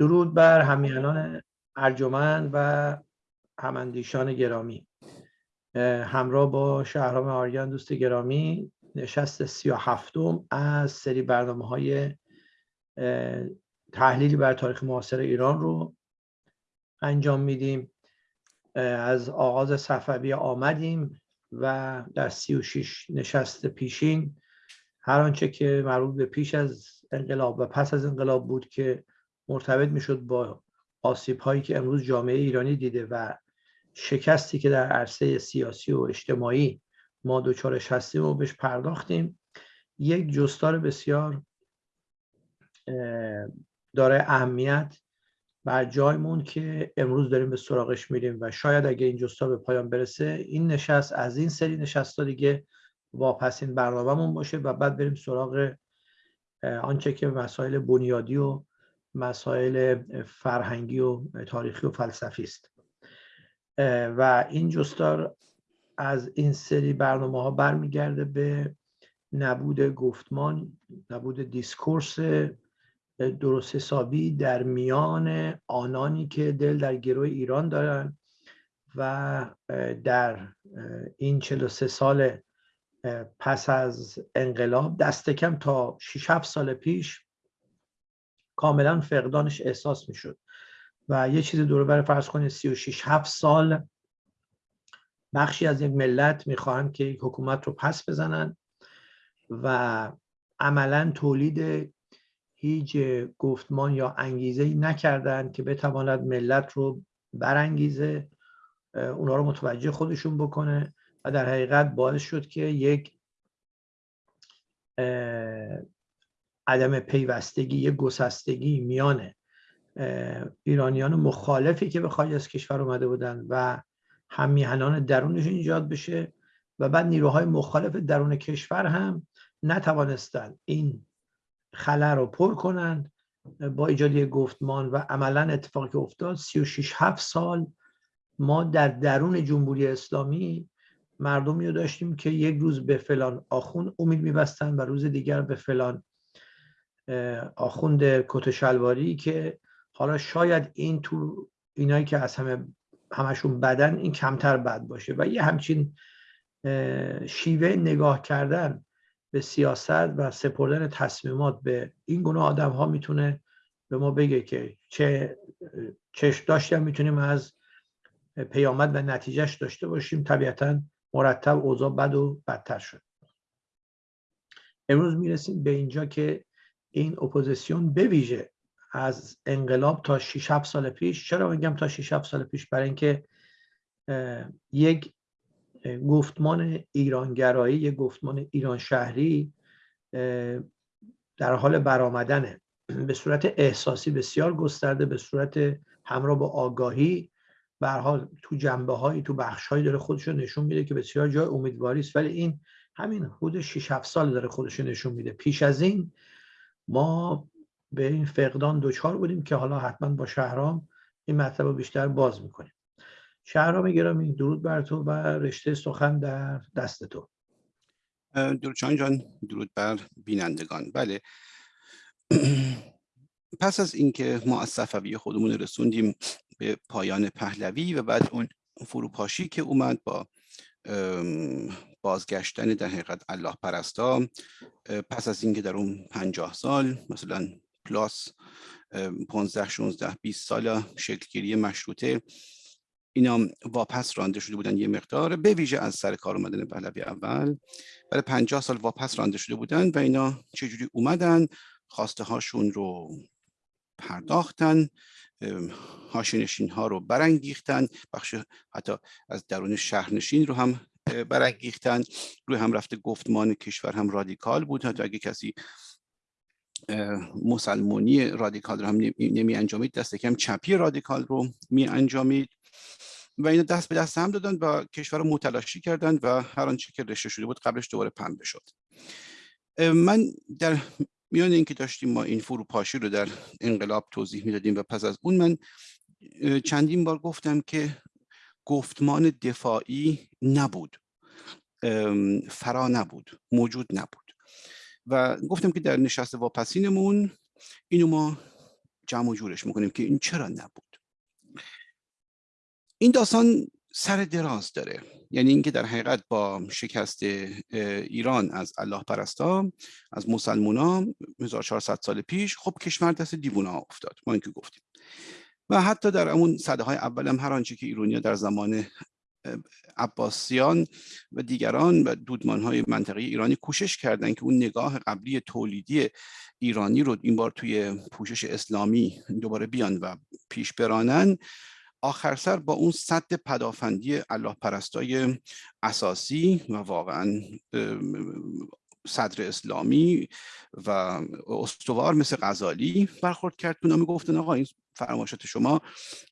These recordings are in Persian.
درود بر همیانان ارجمند و هماندیشان گرامی. همراه با شهرام آریان دوست گرامی نشست سی و هفتم از سری برنامه های تحلیلی بر تاریخ معاصر ایران رو انجام میدیم. از آغاز صفوی آمدیم و در سی و شیش نشست پیشین هر آنچه که مربوط به پیش از انقلاب و پس از انقلاب بود که مرتبط می‌شد با آسیب هایی که امروز جامعه ایرانی دیده و شکستی که در عرصه سیاسی و اجتماعی ما دوچارش هستیم و بهش پرداختیم. یک جستار بسیار داره اهمیت بر جایمون که امروز داریم به سراغش میریم و شاید اگه این جستار به پایان برسه این نشست از این سری نشست دیگه واپسین برنامهمون باشه و بعد بریم سراغ آنچه که مسائل بنیادی و مسائل فرهنگی و تاریخی و فلسفی است. و این جستار از این سری برنامه ها برمیگرده به نبود گفتمان نبود دیسکورس درست حسابی در میان آنانی که دل در گروه ایران دارن و در این 43 سال پس از انقلاب دست کم تا 6 7 سال پیش کاملا فقدانش احساس می‌شد. و یه چیز دور بر فرض کنید 36 7 سال بخشی از یک ملت می‌خواهند که یک حکومت رو پس بزنن و عملا تولید هیچ گفتمان یا انگیزه ای نکردن که بتواند ملت رو برانگیزه اونا رو متوجه خودشون بکنه و در حقیقت باعث شد که یک عدم پیوستگی گسستگی میان ایرانیان مخالفی که به خارج از کشور اومده بودن و همیهنان درونش ایجاد بشه و بعد نیروهای مخالف درون کشور هم نتوانستند این خلا رو پر کنند با ایجاد گفتمان و عملا اتفاقی که افتاد 36 7 سال ما در درون جمهوری اسلامی مردمی رو داشتیم که یک روز به فلان آخون امید میبستن و روز دیگر به فلان آخوند کت شلواری که حالا شاید این تو اینایی که از همه همشون بدن این کمتر بد باشه و یه همچین شیوه نگاه کردن به سیاست و سپردن تصمیمات به این گونه آدم ها می‌تونه به ما بگه که چه چشم داشتیم می‌تونیم از پیامد و نتیجهش داشته باشیم. طبیعتا مرتب اوضاع بد و بدتر شد. امروز می‌رسیم به اینجا که این اپوزیسیون بویژه از انقلاب تا 6 7 سال پیش. چرا میگم تا 6 7 سال پیش؟ برای اینکه یک گفتمان ایرانگرایی یک گفتمان ایران شهری در حال برآمدنه. به صورت احساسی بسیار گسترده به صورت همراه با آگاهی. به حال تو جنبه هایی تو بخش هایی داره خودش رو نشون میده که بسیار جای امیدواری است. ولی این همین حدود 6 7 سال داره خودش نشون میده. پیش از این ما به این فقدان دوچار بودیم که حالا حتما با شهرام این مطلب رو بیشتر باز می‌کنیم. شهرام گرامی درود بر تو و رشته سخن در دست تو. درود جان درود بر بینندگان. بله. پس از اینکه ما از صفوی خودمون رسوندیم به پایان پهلوی و بعد اون فروپاشی که اومد با بازگشتن در حقیقت الله پرستا پس از اینکه در اون پنجاه سال مثلا پلاس 15 16 20 سال شکلگیری مشروطه اینا واپس رانده شده بودن یه مقدار به ویژه از سر کار اومدن پهلوی اول. برای 50 سال واپس رانده شده بودن و اینا چجوری اومدن؟ خواسته هاشون رو پرداختن هاشنشین ها رو برانگیختن بخش حتی از درون شهرنشین رو هم برانگیختن. روی هم رفته گفتمان کشور هم رادیکال بود. حتی اگه کسی مسلمانی رادیکال رو هم نمی انجامید دست کم چپی رادیکال رو می انجامید. و اینا دست به دست هم دادن و کشور رو متلاشی کردن و هر آنچه که رشته شده بود قبلش دوباره پنبه شد. من در میان اینکه داشتیم ما این فروپاشی رو در انقلاب توضیح می‌دادیم و پس از اون من چندین بار گفتم که گفتمان دفاعی نبود. فرا نبود. موجود نبود. و گفتم که در نشست واپسینمون اینو ما جمع و جورش می‌کنیم که این چرا نبود. این داستان سر دراز داره. یعنی اینکه در حقیقت با شکست ایران از الله پرستا از مسلمونا 1400 سال پیش خب کشور دست دیوونا افتاد. ما اینکه گفتیم. و حتی در اون صده های اول هم هر آنچه که ایرونیا در زمان عباسیان و دیگران و دودمان های منطقه ایرانی کوشش کردند که اون نگاه قبلی تولیدی ایرانی رو این بار توی پوشش اسلامی دوباره بیان و پیش برانن آخر سر با اون صد پدافندی الله پرستای اساسی و واقعا صدر اسلامی و استوار مثل غزالی برخورد کرد. که می گفتن آقا این فرمایشات شما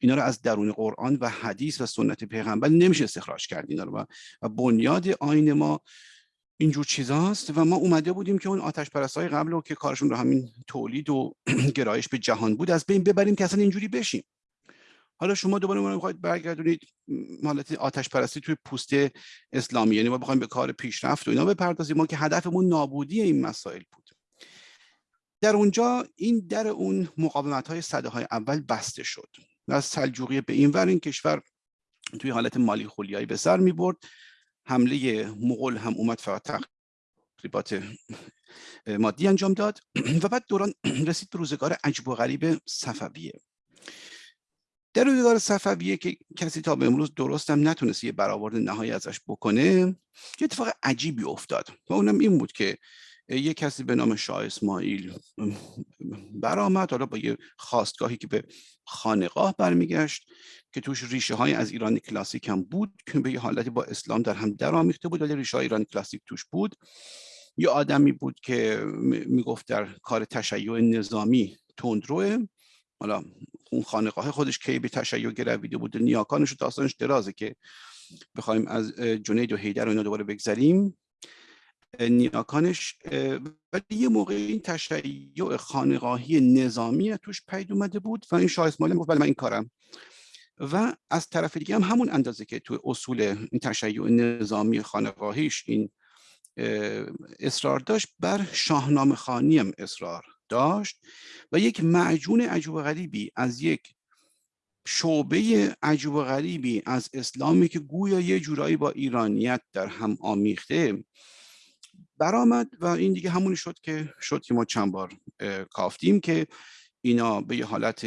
اینا رو از درون قرآن و حدیث و سنت پیغمبر نمیشه استخراج کرد اینا رو. و بنیاد آین ما اینجور چیزاست و ما اومده بودیم که اون آتش پرستای قبل رو که کارشون رو همین تولید و گرایش به جهان بود از بین ببریم که اصلا اینجوری بشیم. حالا شما دوباره ما می‌خواید برگردونید حالت آتش پرستی توی پوست اسلامی یعنی ما بخوایم به کار پیشرفت و اینا بپردازیم. ما که هدفمون نابودی این مسائل بود. در اونجا این در اون مقاومت های صده های اول بسته شد از سلجوقیه به این ور این کشور توی حالت مالی خولیایی به سر می برد حمله مغول هم اومد فقط تقریبات مادی انجام داد. و بعد دوران رسید به روزگار عجب و غریب صفویه. در روزگار صفویه که کسی تا به امروز درست هم نتونست یه برآورد نهایی ازش بکنه یه اتفاق عجیبی افتاد. و اونم این بود که یه کسی به نام شاه اسماعیل برآمد حالا با یه خواستگاهی که به خانقاه برمیگشت که توش ریشه های از ایران کلاسیک هم بود که به یه حالتی با اسلام در هم درآمیخته بود ولی ریشه های ایران کلاسیک توش بود. یه آدمی بود که می‌گفت در کار تشیع نظامی تندروه. حالا اون خانقاه خودش کی به تشیع گرویده بود نیاکانش و داستانش درازه که بخوایم از جنید و حیدر و اینا دوباره بگذریم. نیاکانش ولی یه موقع این تشیع خانقاهی نظامی توش پید اومده بود و این شاه اسماعیل گفت بله من این کارم. و از طرف دیگه هم همون اندازه که تو اصول این تشیع نظامی خانقاهیش این اصرار داشت بر شاهنامه خانی هم اصرار داشت و یک معجون عجوب غریبی از یک شعبه عجوب غریبی از اسلامی که گویا یه جورایی با ایرانیت در هم آمیخته برآمد و این دیگه همونی شد که شد که ما چند بار کافتیم که اینا به یه حالت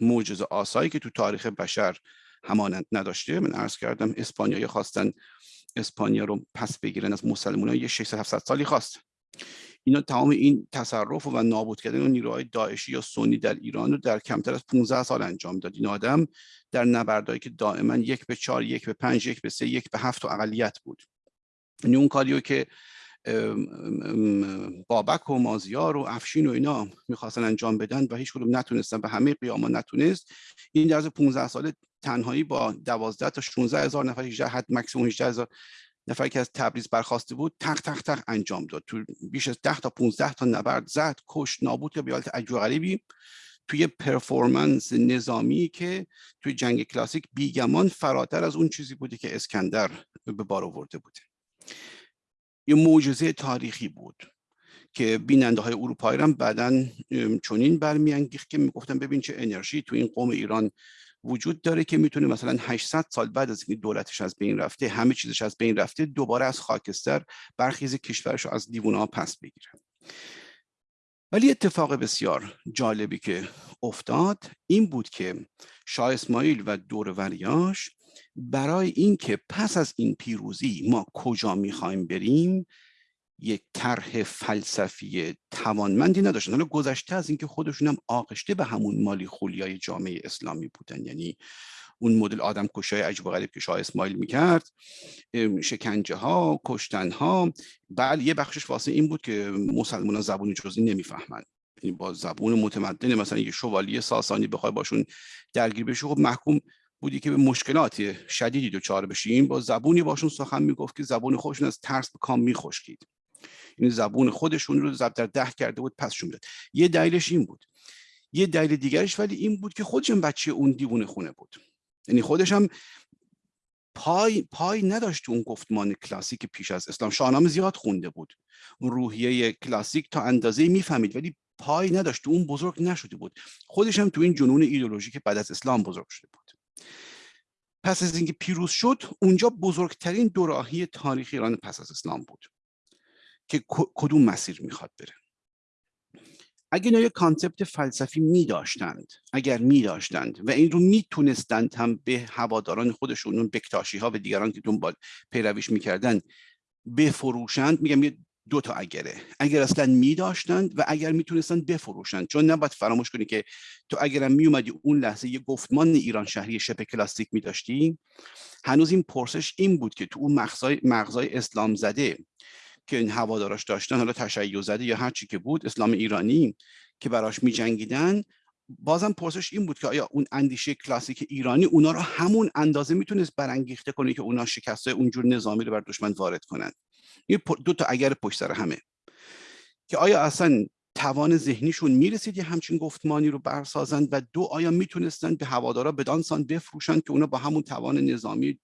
موجز آسایی که تو تاریخ بشر همانند نداشته من عرض کردم اسپانیایی خواستن اسپانیا رو پس بگیرن از مسلمان یه 600 700 سالی خواست. اینا تمام این تصرف و نابود کردن اون نیروهای داعشی یا سنی در ایران رو در کمتر از 15 سال انجام داد. این آدم در نبردهایی که دائما یک به چهار یک به پنج یک به سه یک به هفت و اقلیت بود. یعنی اون کاریو که بابک و مازیار و افشین و اینا می‌خواستن انجام بدن و هیچ کدوم نتونستن به همه قیاما نتونست. این در 15 ساله تنهایی با 12 تا 16 هزار نفر 18 حد مکسیموم 18 هزار نفر که از تبریز برخواسته بود تق تق تق انجام داد. تو بیش از 10 تا 15 تا نبرد زد کش نابود یا به حالت عجیب غریبی. توی پرفورمنس نظامی که توی جنگ کلاسیک بیگمان فراتر از اون چیزی بوده که اسکندر به بار آورده بوده. یه معجزه تاریخی بود که بیننده های اروپایی هم بعدا چنین برمیانگیخت که می‌گفتن ببین چه انرژی تو این قوم ایران وجود داره که می‌تونه مثلا 800 سال بعد از اینکه دولتش از بین رفته همه چیزش از بین رفته دوباره از خاکستر برخیز کشورش از دیوونه ها پس بگیره. ولی اتفاق بسیار جالبی که افتاد این بود که شاه اسماعیل و دوروریاش برای اینکه پس از این پیروزی ما کجا می‌خوایم بریم یک طرح فلسفی توانمندی نداشتن. حالا گذشته از اینکه خودشون هم آغشته به همون مالی خولیای جامعه اسلامی بودن. یعنی اون مدل آدم کشای عجب و غریب که شاه اسماعیل می‌کرد شکنجه ها کشتن ها بله یه بخشش واسه این بود که مسلمان ها زبون جزی نمی‌فهمند. یعنی با زبون متمدن مثلا یه شوالیه ساسانی بخوای باشون درگیر بشه خب محکوم بودی که به مشکلات شدیدی دچار بشیم با زبونی باشون سخن می‌گفت که زبون خودشون از ترس به کام میخشکید. این زبون خودشون رو ضرب در ده کرده بود پسشون داد یه دلیلش این بود. یه دلیل دیگرش ولی این بود که خودشون بچه اون دیوونه خونه بود. یعنی خودش هم پای پای نداشت اون گفتمان کلاسیک پیش از اسلام. شاهنامه زیاد خونده بود. اون روحیه کلاسیک تا اندازه می‌فهمید ولی پای نداشت. اون بزرگ نشده بود. خودش هم تو این جنون ایدئولوژی که بعد از اسلام بزرگ شده بود. پس از اینکه پیروز شد اونجا بزرگترین دوراهی تاریخ ایران پس از اسلام بود که کدوم مسیر می‌خواد بره. اگر اینا یه concept فلسفی می داشتند اگر می داشتند و این رو می‌تونستند هم به هواداران خودشون اون بکتاشی ها و دیگران که دنبال پیرویش می‌کردن بفروشند میگم یه دو تا اگره. اگر اصلا می داشتند و اگر می‌تونستند بفروشند. چون نباید فراموش کنی که تو اگرم می اومدی اون لحظه یه گفتمان ایران شهری شبه کلاستیک می داشتی هنوز این پرسش این بود که تو اون مغزای, مغزای اسلام زده که این هواداراش داشتن حالا تشیع زده یا هر چی که بود اسلام ایرانی که براش می جنگیدن بازم پرسش این بود که آیا اون اندیشه کلاسیک ایرانی اونا رو همون اندازه می‌تونست برانگیخته کنه که اونا شکست اونجور نظامی رو بر دشمن وارد کنند این دو تا اگر پشت سر همه. که آیا اصلا توان ذهنیشون می‌رسید یه همچین گفتمانی رو برسازند و دو آیا می‌تونستند به هوادارا بدانسان بفروشند که اونا با همون توان نظامی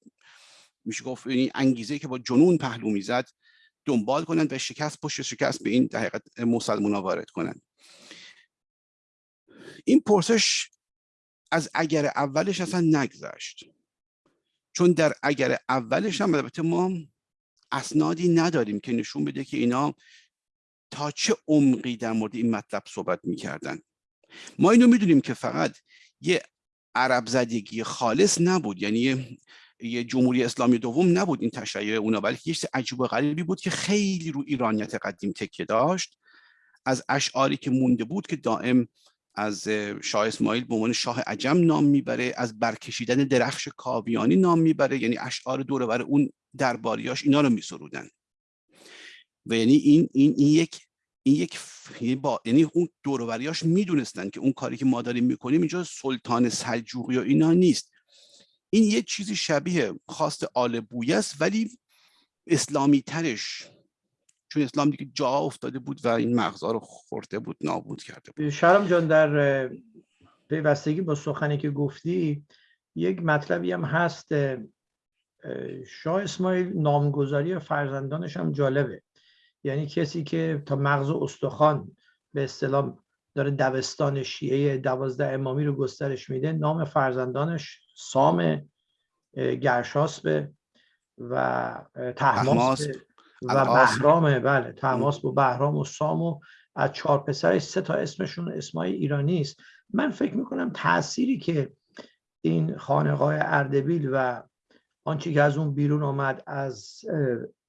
میشه گفت یعنی انگیزه که با جنون پهلو می‌زد دنبال کنند و شکست پشت شکست به این حقیقت مسلمان وارد کنند این پرسش از اگر اولش اصلا نگذشت. چون در اگر اولش هم البته ما اسنادی نداریم که نشون بده که اینا تا چه عمقی در مورد این مطلب صحبت می‌کردن. ما اینو می‌دونیم که فقط یه عرب زدگی خالص نبود یعنی یه جمهوری اسلامی دوم نبود این تشیع اونا بلکه یه عجیب و غریبی بود که خیلی رو ایرانیت قدیم تکیه داشت. از اشعاری که مونده بود که دائم از شاه اسماعیل به عنوان شاه عجم نام می‌بره از برکشیدن درخش کاویانی نام می‌بره یعنی اشعار دور بر اون درباریاش اینا رو میسرودن. و یعنی این این این یک این یک یعنی با یعنی اون دوروبریاش می‌دونستن که اون کاری که ما داریم می‌کنیم اینجا سلطان سلجوقی و اینا نیست. این یه چیزی شبیه خواست آل بویه است ولی اسلامی ترش چون اسلام دیگه جا افتاده بود و این مغزها رو خورده بود نابود کرده بود. شرم جان در پیوستگی با سخنی که گفتی یک مطلبی هم هست شاه اسماعیل نامگذاری فرزندانش هم جالبه. یعنی کسی که تا مغز استخوان به اصطلاح داره دبستان شیعه دوازده امامی رو گسترش میده نام فرزندانش سام گرشاسبه و تحماس. و بهرامه بله تماس با بهرام و سام و از چهار پسرش سه تا اسمشون اسمای ایرانی است. من فکر می‌کنم تأثیری که این خانقاه اردبیل و آنچه که از اون بیرون آمد از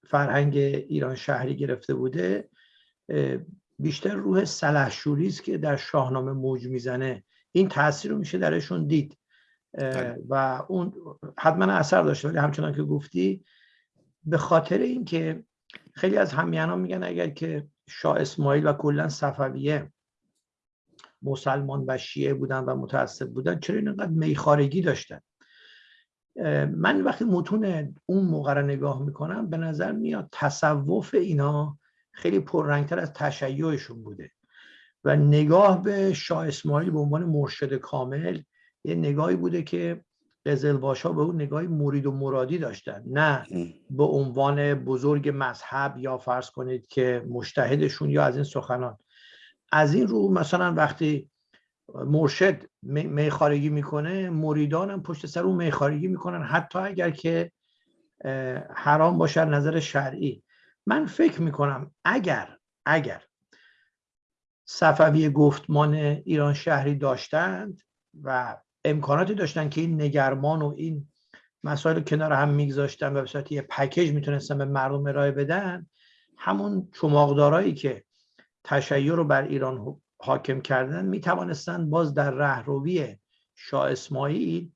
فرهنگ ایران شهری گرفته بوده بیشتر روح سلحشوری است که در شاهنامه موج می‌زنه. این تاثیر رو میشه درشون دید. بله. و اون حتما اثر داشته ولی همچنان که گفتی به خاطر اینکه خیلی از همیهنان میگن اگر که شاه اسماعیل و کلا صفویه مسلمان و شیعه بودن و متعصب بودن چرا اینقدر میخارگی داشتن؟ من وقتی متون اون موقع رو نگاه می‌کنم به نظر میاد تصوف اینا خیلی پررنگتر از تشیعشون بوده. و نگاه به شاه اسماعیل به عنوان مرشد کامل یه نگاهی بوده که قزلباشا به اون نگاهی مرید و مرادی داشتن. نه به عنوان بزرگ مذهب یا فرض کنید که مشتهدشون یا از این سخنان. از این رو مثلا وقتی مرشد میخارگی می‌کنه مریدان هم پشت سر اون میخارگی می‌کنن حتی اگر که حرام باشه نظر شرعی. من فکر می‌کنم اگر اگر صفوی گفتمان ایران شهری داشتند و امکاناتی داشتن که این نگرمان و این مسائل کنار هم میگذاشتن و به صورت یه پکیج می‌تونستن به مردم ارائه بدن همون چماقدارایی که تشیع رو بر ایران حاکم کردن می‌توانستند باز در رهروی شاه اسماعیل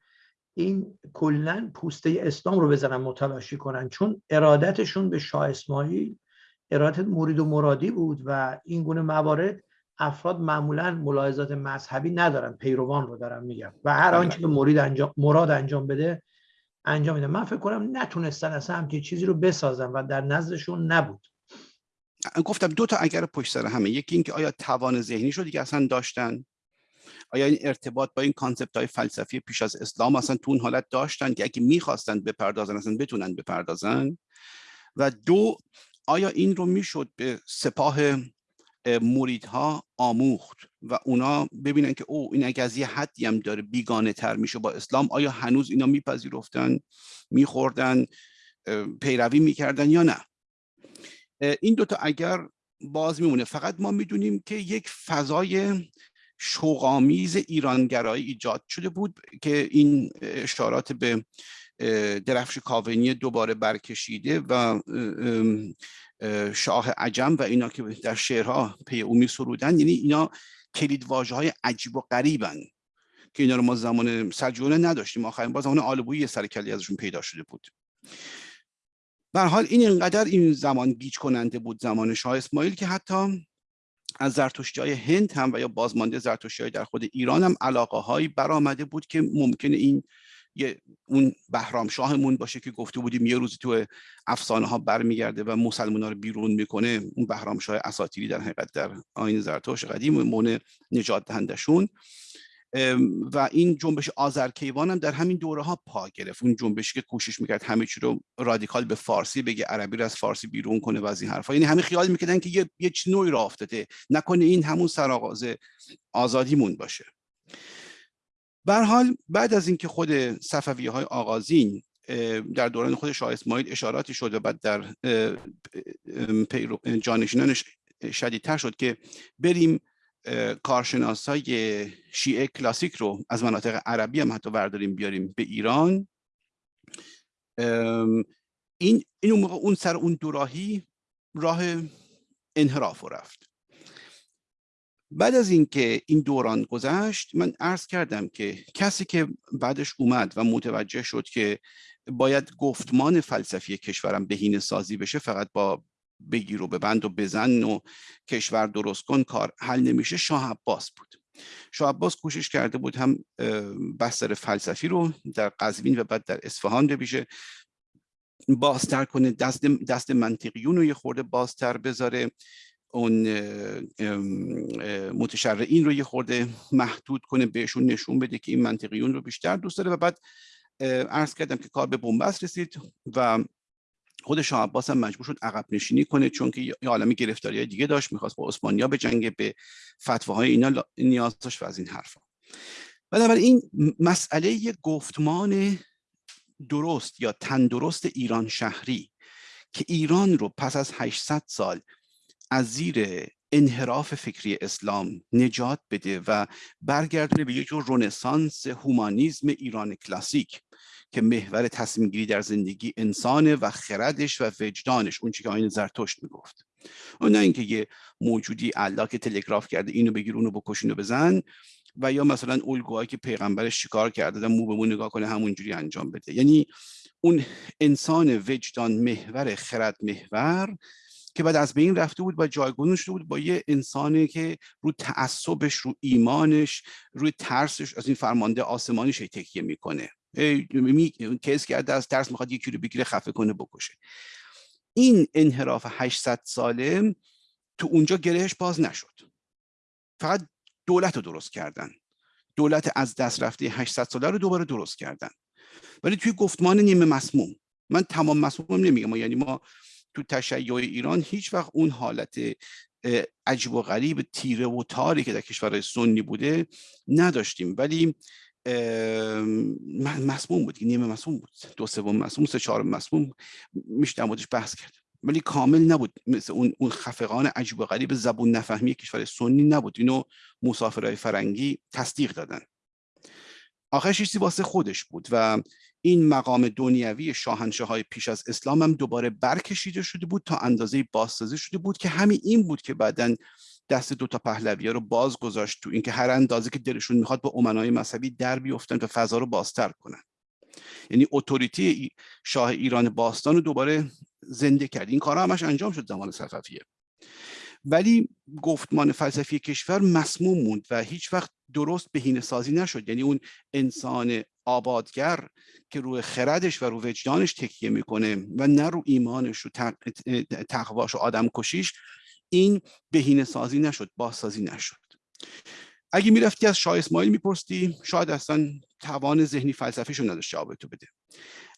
این کلا پوسته اسلام رو بزنن متلاشی کنن. چون ارادتشون به شاه اسماعیل ارادت مرید و مرادی بود و این گونه موارد افراد معمولا ملاحظات مذهبی ندارن. پیروان رو دارم میگم. و هر بله. آنچه که مرید انجام مراد انجام بده انجام میده. من فکر کنم نتونستن اصلا همچین چیزی رو بسازن و در نزدشون نبود. گفتم دو تا اگر پشت سر همه. یکی اینکه آیا توان ذهنی شو دیگه اصلا داشتن؟ آیا این ارتباط با این کانسپت های فلسفی پیش از اسلام اصلا تو اون حالت داشتن که اگه می‌خواستن بپردازن اصلا بتونن بپردازن؟ و دو آیا این رو می‌شد به سپاه مریدها آموخت و اونا ببینن که او این اگه از یه حدی هم داره بیگانه تر میشه با اسلام آیا هنوز اینا میپذیرفتن میخوردن پیروی می‌کردن یا نه؟ این دوتا اگر باز میمونه. فقط ما می‌دونیم که یک فضای شوقامیز ایرانگرایی ایجاد شده بود که این اشارات به درفش کاونی دوباره برکشیده و شاه عجم و اینا که در شعرها پی او می سرودن یعنی اینا کلید واژه های عجیب و غریبن که اینا رو ما زمان سلجوقیان نداشتیم. آخرین بار زمان آلبویی سرکلی ازشون پیدا شده بود. به حال این اینقدر این زمان گیج کننده بود زمان شاه اسماعیل که حتی از زرتشتی های هند هم و یا بازمانده زرتشتی های در خود ایران هم علاقه هایی برآمده بود که ممکنه این یه اون بهرام شاهمون باشه که گفته بودیم یه روزی تو افسانه ها برمیگرده و مسلمان ها رو بیرون می‌کنه اون بهرام شاه اساتیری در حقیقت در آین زرتشت قدیم مون نجات دهندشون. و این جنبش آذرکیوان هم در همین دوره ها پا گرفت. اون جنبشی که کوشش می‌کرد همه چی رو رادیکال به فارسی بگه عربی رو از فارسی بیرون کنه و از این حرفا یعنی همه خیال می‌کردن که یه یه نوعی راه افتاده. نکنه این همون سرآغاز آزادیمون باشه. به حال بعد از اینکه خود صفویه های آغازین در دوران خود شاه اسماعیل اشاراتی شد و بعد در جانشینانش شدیدتر شد که بریم کارشناس های شیعه کلاسیک رو از مناطق عربی هم حتی برداریم بیاریم به ایران. این این اون موقع اون سر اون دوراهی راه انحراف رفت. بعد از اینکه این دوران گذشت من عرض کردم که کسی که بعدش اومد و متوجه شد که باید گفتمان فلسفی کشورم بهینه سازی بشه فقط با بگیر و ببند و بزن و کشور درست کن کار حل نمیشه شاه عباس بود. شاه عباس کوشش کرده بود هم بستر فلسفی رو در قزوین و بعد در اصفهان بشه بازتر کنه دست, دست منطقیون رو یه خورده بازتر بذاره. اون متشرعین رو یه خورده محدود کنه بهشون نشون بده که این منطقیون رو بیشتر دوست داره. و بعد عرض کردم که کار به بنبست رسید و خود شاه عباس هم مجبور شد عقب نشینی کنه چون که یه عالمی گرفتاری های دیگه داشت می‌خواست با عثمانیا به جنگ به فتواهای اینا نیاز داشت و از این حرفا. بنابراین مسئله گفتمان درست یا تندرست ایران شهری که ایران رو پس از 800 سال از زیر انحراف فکری اسلام نجات بده و برگردونه به یک جور رونسانس هومانیزم ایران کلاسیک که محور تصمیم گیری در زندگی انسانه و خردش و وجدانش. اون که آین زرتشت می‌گفت. اون نه اینکه یه موجودی الله که تلگراف کرده اینو بگیر اونو بکش اینو بزن و یا مثلا الگوهایی که پیغمبرش شکار کرده مو به مو نگاه کنه همونجوری انجام بده. یعنی اون انسان وجدان محور خرد محور که بعد از بین رفته بود و جایگزین شده بود با یه انسانی که رو تعصبش رو ایمانش روی ترسش از این فرمانده آسمانیش تکیه می‌کنه. می... کس کرده از ترس می‌خواد یکی رو بگیره خفه کنه بکشه. این انحراف 800 ساله تو اونجا گرهش باز نشد. فقط دولت رو درست کردن. دولت از دست رفته 800 ساله رو دوباره درست کردن. ولی توی گفتمان نیمه مسموم. من تمام مسموم نمیگم یعنی ما تو تشیع ایران هیچ وقت اون حالت عجیب و غریب تیره و تاری که در کشورهای سنی بوده نداشتیم. ولی مسموم بود. نیمه مسموم بود. دو سوم مسموم سه چهار مسموم میشه در بحث کرد. ولی کامل نبود. مثل اون اون خفقان عجیب و غریب زبون نفهمی کشور سنی نبود. اینو مسافرهای فرنگی تصدیق دادن. آخرش چیزی واسه خودش بود و این مقام دنیوی شاهنشه های پیش از اسلام هم دوباره برکشیده شده بود تا اندازه بازسازی شده بود که همین این بود که بعدا دست دو تا پهلوی رو باز گذاشت تو اینکه هر اندازه که دلشون می‌خواد با امنای مذهبی در بیفتن و فضا رو بازتر کنن. یعنی اتوریتی شاه ایران باستان رو دوباره زنده کرد. این کارا همش انجام شد زمان صفویه. ولی گفتمان فلسفی کشور مسموم موند و هیچ وقت درست بهینه سازی نشد. یعنی اون انسان آبادگر که روی خردش و روی وجدانش تکیه می‌کنه و نه رو ایمانش و تقواش و آدم کشیش این بهینه سازی نشد بازسازی نشد. اگه می‌رفتی از شاه اسماعیل میپرستی شاید اصلا توان ذهنی فلسفیشو نداشت جواب تو بده.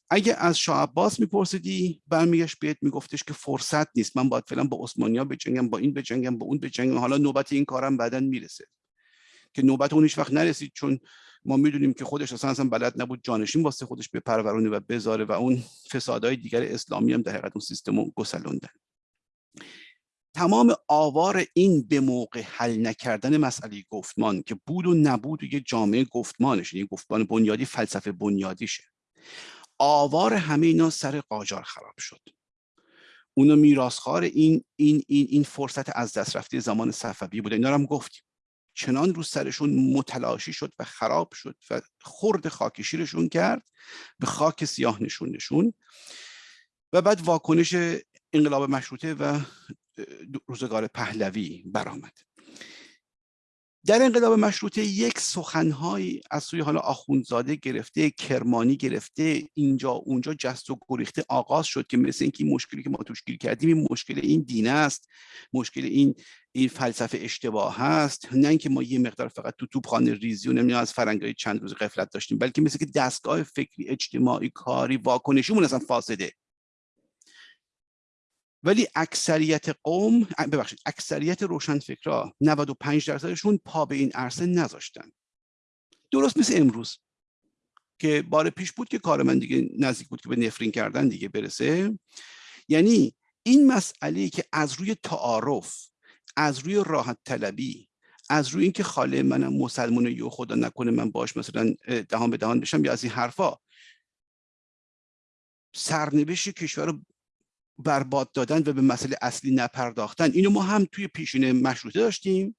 اگه از شاه عباس میپرسیدی برمیگشت بهت میگفتش که فرصت نیست من باید فعلا با عثمانیا بجنگم با این بجنگم با اون بجنگم حالا نوبت این کارم بعدا می‌رسه. که نوبت اون هیچ وقت نرسید چون ما می‌دونیم که خودش اصلا اصلا بلد نبود جانشین واسه خودش به پرورونه و بذاره و اون فسادهای دیگر اسلامی هم در حقیقت اون سیستم رو گسلوندن. تمام آوار این به موقع حل نکردن مسئله گفتمان که بود و نبود و یه جامعه گفتمانش یعنی گفتمان بنیادی فلسفه بنیادیشه. آوار همه اینا سر قاجار خراب شد. اونا میراسخوار این این این این فرصت از دست رفته زمان صفوی بوده اینا هم گفتیم. چنان رو سرشون متلاشی شد و خراب شد و خرد خاکشیرشون کرد به خاک سیاه نشون و بعد واکنش انقلاب مشروطه و روزگار پهلوی برآمد. در انقلاب مشروطه یک سخنهایی از سوی حالا آخوندزاده گرفته کرمانی گرفته اینجا اونجا جست و گریخته آغاز شد که مثل اینکه مشکلی که ما توش گیر کردیم این مشکل این دین است مشکل این این فلسفه اشتباه هست. نه اینکه ما یه مقدار فقط تو توپخانه ریزی و نمی‌دونم از فرنگای چند روز قفلت داشتیم بلکه مثل که دستگاه فکری اجتماعی کاری واکنشیمون اصلا فاسده. ولی اکثریت قوم ببخشید اکثریت روشنفکرا 95 درصدشون پا به این عرصه نذاشتن. درست مثل امروز که بار پیش بود که کار من دیگه نزدیک بود که به نفرین کردن دیگه برسه. یعنی این مسئله که از روی تعارف از روی راحت طلبی از روی اینکه خاله منم مسلمانه یا خدا نکنه من باش مثلا دهان به دهان بشم یا از این حرفا. سرنوشت کشور برباد دادن و به مسئله اصلی نپرداختن. اینو ما هم توی پیشین مشروطه داشتیم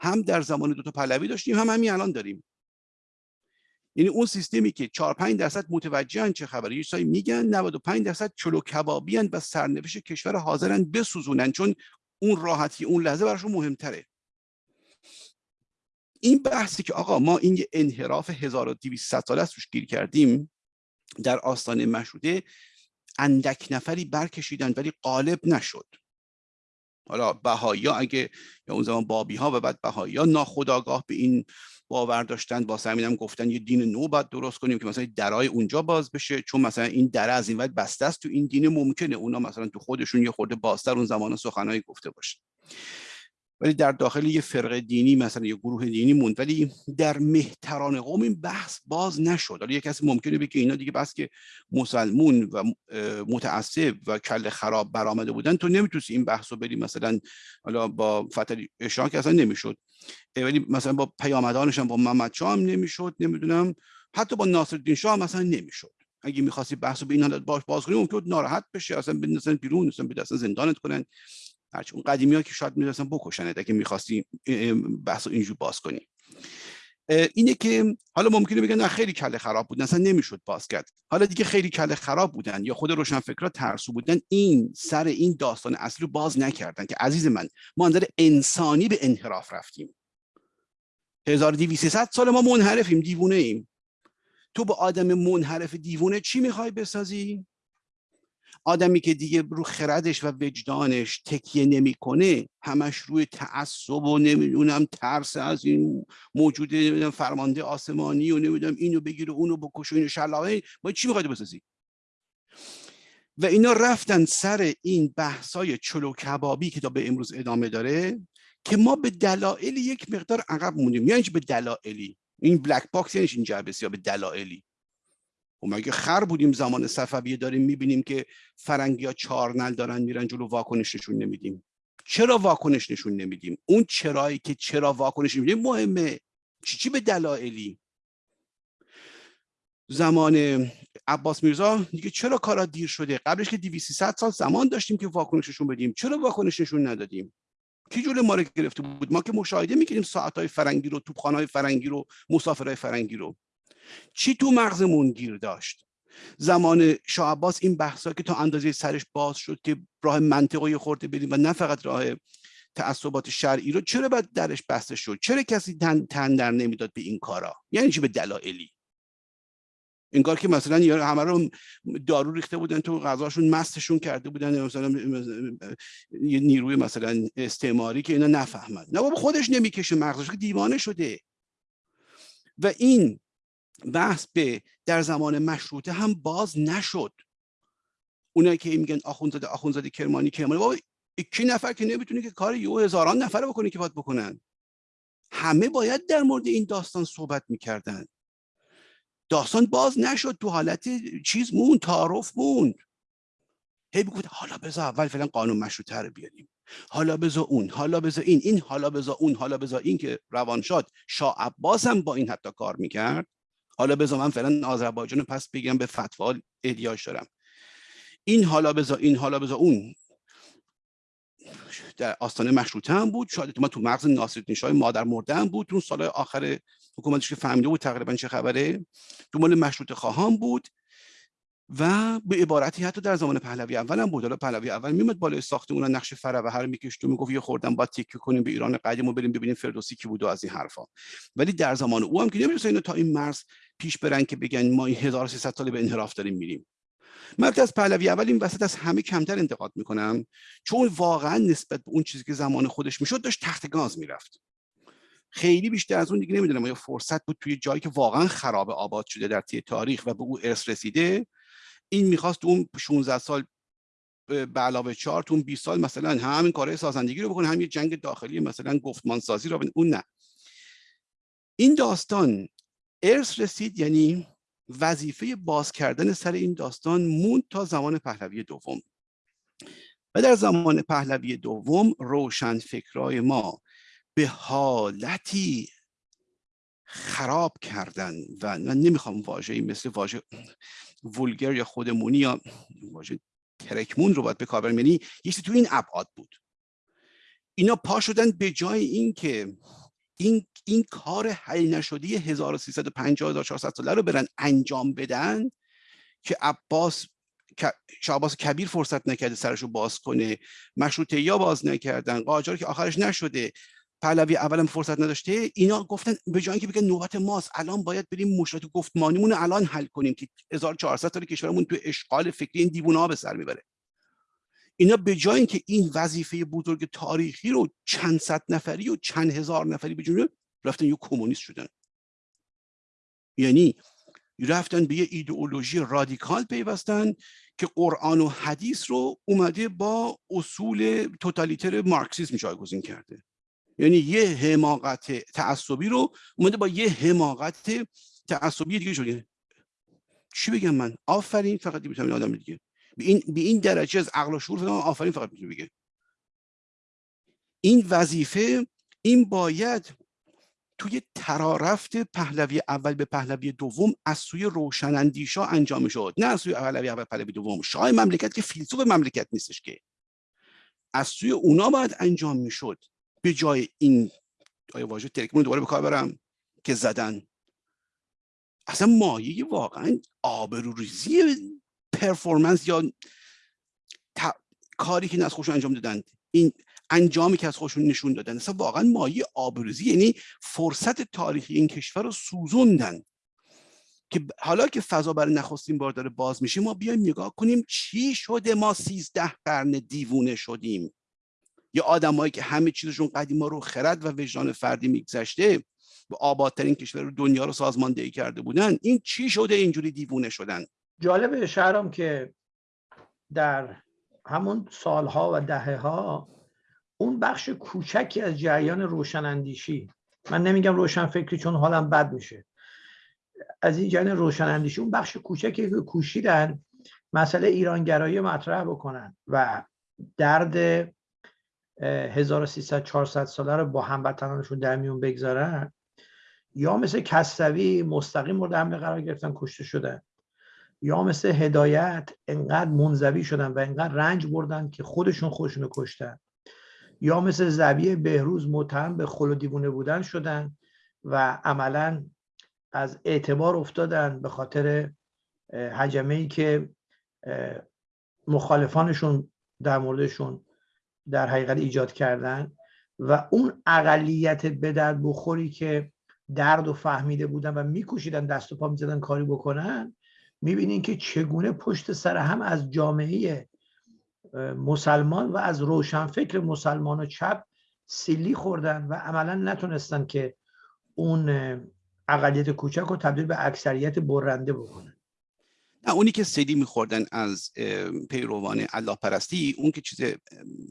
هم در زمان دوتا پهلوی داشتیم هم همین الان داریم. یعنی اون سیستمی که 4 5 درصد متوجهن چه خبره یه سایی میگن 95 درصد چلو کبابی و سرنوشت کشور حاضرن بسوزونن. چون اون راحتی اون لحظه براشون مهمتره. این بحثی که آقا ما این انحراف 1200 ساله است روش گیر کردیم در آستانه مشروطه اندک نفری برکشیدن ولی غالب نشد. حالا بهایی اگه یا اون زمان بابی ها و بعد بهایی ها ناخداگاه به این باور داشتن با همین گفتن یه دین نو باید درست کنیم که مثلا درای اونجا باز بشه چون مثلا این دره از این وقت بسته است تو این دین ممکنه اونا مثلا تو خودشون یه خورده بازتر اون زمان سخنهایی گفته باشه ولی در داخل یه فرقه دینی مثلا یه گروه دینی موند. ولی در مهتران قوم این بحث باز نشد. حالا یه کسی ممکنه بگه اینا دیگه بس که مسلمون و متعصب و کل خراب برآمده بودن تو نمی‌تونی این بحث رو بری مثلا حالا با فتح که اصلا نمی‌شد. ولی مثلا با پیامدانش با محمد شاه هم نمی‌شد نمی‌دونم. حتی با ناصرالدین شاه هم مثلا نمی‌شد. اگه می‌خواستی بحث رو به این حالت باش باز کنی ممکن ناراحت بشه اصلا بندازن بیرون اصلا به زندانت کنن. هرچی اون قدیمی ها که شاید می‌رسن بکشنت اگه می‌خواستی بحث رو اینجور باز کنی. اینه که حالا ممکنه بگن نه خیلی کله خراب بود اصلا نمی‌شد باز کرد. حالا دیگه خیلی کله خراب بودن یا خود روشنفکرا ترسو بودن این سر این داستان اصلی رو باز نکردن که عزیز من ما نظر انسانی به انحراف رفتیم. 1200 سال ما منحرفیم دیوونه ایم. تو با آدم منحرف دیوونه چی می‌خوای بسازی؟ آدمی که دیگه رو خردش و وجدانش تکیه نمی‌کنه همش روی تعصب و نمی‌دونم ترس از این موجود فرمانده آسمانی و نمی‌دونم اینو بگیره اونو بکشه اینو شلاقه. باید چی می‌خواید بسازی؟ و اینا رفتن سر این بحثای چلو کبابی که تا به امروز ادامه داره که ما به دلایل یک مقدار عقب موندیم. یعنی به دلایلی؟ این black box یعنی این جعبه به دلایلی؟ و خب مگه خر بودیم زمان صفویه داریم می‌بینیم که فرنگی ها چارنعل دارن میرن جلو واکنش نشون نمیدیم. چرا واکنش نشون نمیدیم؟ اون چرایی که چرا واکنش نمیدیم؟ مهمه. چی چی به دلایلی؟ زمان عباس میرزا دیگه چرا کارا دیر شده؟ قبلش که 200 سال زمان داشتیم که واکنششون بدیم. چرا واکنش نشون ندادیم؟ کی جلو ما رو گرفته بود؟ ما که مشاهده می‌کنیم ساعت فرنگی رو توپخانه فرنگی رو مسافرهای فرنگی رو. چی تو مغزمون گیر داشت؟ زمان شاه عباس این بحثا که تا اندازه سرش باز شد که راه منطقی خورده بریم و نه فقط راه تعصبات شرعی رو چرا باید درش بسته شد؟ چرا کسی تن, تن در نمی‌داد به این کارا؟ یعنی چی به دلایلی؟ انگار که مثلا یا همه رو دارو ریخته بودن تو غذاشون مستشون کرده بودن مثلا یه نیروی مثلا استعماری که اینا نفهمن. نه بابا خودش نمی‌کشه مغزش که دیوانه شده. و این بحث به در زمان مشروطه هم باز نشد. اونایی که میگن آخونزاده آخونزاده کرمانی کرمانی بابا کی نفر که نمی‌تونه که کار یو هزاران نفر بکنه که باید بکنن؟ همه باید در مورد این داستان صحبت می‌کردن. داستان باز نشد تو حالت چیز موند تعارف موند. هی بگفت حالا بذار اول فعلا قانون مشروطه رو بیاریم. حالا بذار اون حالا بذار این این حالا بذار اون حالا بذار این که روان شد شاه عباس هم با این حتی کار می‌کرد. حالا بذار من فعلا آذربایجان پس بگم به فتوا احتیاج دارم. این حالا بذار این حالا بذار اون در آستانه مشروطه هم بود شاید ما تو مغز ناصرالدین شاه مادر مرده هم بود اون سال آخر حکومتش که فهمیده بود تقریبا چه خبره. تو مال مشروطه خواهان بود. و به عبارتی حتی در زمان پهلوی اول هم بود. حالا پهلوی اول میومد بالای ساختمون نقش و هر میکشت و می‌گفت یه خوردن با تکیه کنیم به ایران قدیم و بریم ببینیم فردوسی کی بود و از این حرفا. ولی در زمان او هم که نمی‌رسه اینو تا این مرز پیش برن که بگن ما این 1300 سال به انحراف داریم میریم. من از پهلوی اول این وسط از همه کمتر انتقاد می‌کنم چون واقعا نسبت به اون چیزی که زمان خودش می‌شد داشت تحت گاز می‌رفت. خیلی بیشتر از اون دیگه نمی‌دونم یا فرصت بود توی جایی که واقعا خراب آباد شده در طی تاریخ و به او ارث رسیده این می‌خواست اون 16 سال به علاوه 4 تو اون 20 سال مثلا همین کارهای سازندگی رو بکنه هم یه جنگ داخلی مثلا گفتمان سازی رو اون نه. این داستان ارث رسید یعنی وظیفه باز کردن سر این داستان موند تا زمان پهلوی دوم. و در زمان پهلوی دوم روشن فکرای ما به حالتی خراب کردن و من نمی‌خوام واژه‌ای مثل واژه ولگر یا خودمونی یا واژه ترکمون رو باید به کار یعنی یکی تو این ابعاد بود. اینا پا شدن به جای اینکه این این کار حل نشده 1350 ساله رو برن انجام بدن که عباس شعباس کبیر فرصت نکرده سرش رو باز کنه مشروطه یا باز نکردن قاجار که آخرش نشده. پهلوی اولم فرصت نداشته اینا گفتن به جای اینکه بگن نوبت ماست الان باید بریم مشکلات گفتمانیمون الان حل کنیم که 1400 سال کشورمون تو اشغال فکری این دیوونه ها به سر می‌بره. اینا به جای اینکه این وظیفه بزرگ تاریخی رو چند صد نفری و چند هزار نفری بجونه رفتن یه کمونیست شدن. یعنی رفتن به یه ایدئولوژی رادیکال پیوستن که قرآن و حدیث رو اومده با اصول توتالیتر مارکسیسم جایگزین کرده. یعنی یه حماقت تعصبی رو اومده با یه حماقت تعصبی دیگه شده چی بگم من؟ آفرین فقط می‌تونم آدم دیگه. به این به این درجه از عقل و شعور آفرین فقط می‌تونه بگه. این وظیفه این باید توی ترارفت پهلوی اول به پهلوی دوم از سوی روشنندیشا انجام شد. نه از سوی پهلوی اول پهلوی دوم. شاه مملکت که فیلسوف مملکت نیستش که. از سوی اونا باید انجام می‌شد. به جای این آیا واژه ترکمون دوباره به کار برم که زدن. اصلا مایه واقعا آبروریزی پرفورمنس یا کاری که از خودشون انجام دادن. این انجامی که از خودشون نشون دادن. اصلا واقعا مایه آبروزی یعنی فرصت تاریخی این کشور رو سوزوندن. که حالا که فضا برای نخستین بار داره باز میشه ما بیایم نگاه کنیم چی شده ما سیزده قرن دیوونه شدیم. یا آدمایی که همه چیزشون قدیما رو خرد و وجدان فردی میگذشته و آبادترین کشور دنیا رو سازماندهی کرده بودن این چی شده؟ اینجوری دیوونه شدن. جالب شهرام که در همون سالها و دهه ها اون بخش کوچکی از جریان روشناندیشی من نمیگم روشن فکری چون حالم بد میشه. از این جریان روشناندیشی اون بخش کوچکی که کوشیدن مسئله ایرانگرایی مطرح بکنن و درد 1300 400 ساله رو با هموطنانشون در میون بگذارن یا مثل کسروی مستقیم مورد حمله قرار گرفتن کشته شدن. یا مثل هدایت انقدر منزوی شدن و انقدر رنج بردن که خودشون خودشون رو کشتن. یا مثل زبی بهروز متهم به خل و دیوونه بودن شدن و عملا از اعتبار افتادن به خاطر حجمه ای که مخالفانشون در موردشون در حقیقت ایجاد کردن و اون اقلیت به درد بخوری که درد و فهمیده بودن و میکوشیدن دست و پا می‌زدن کاری بکنن می‌بینین که چگونه پشت سر هم از جامعه مسلمان و از روشنفکر مسلمان و چپ سیلی خوردن و عملا نتونستن که اون اقلیت کوچک رو تبدیل به اکثریت برنده بکنه نه اونی که سیدی میخوردن از پیروان الله پرستی اون که چیز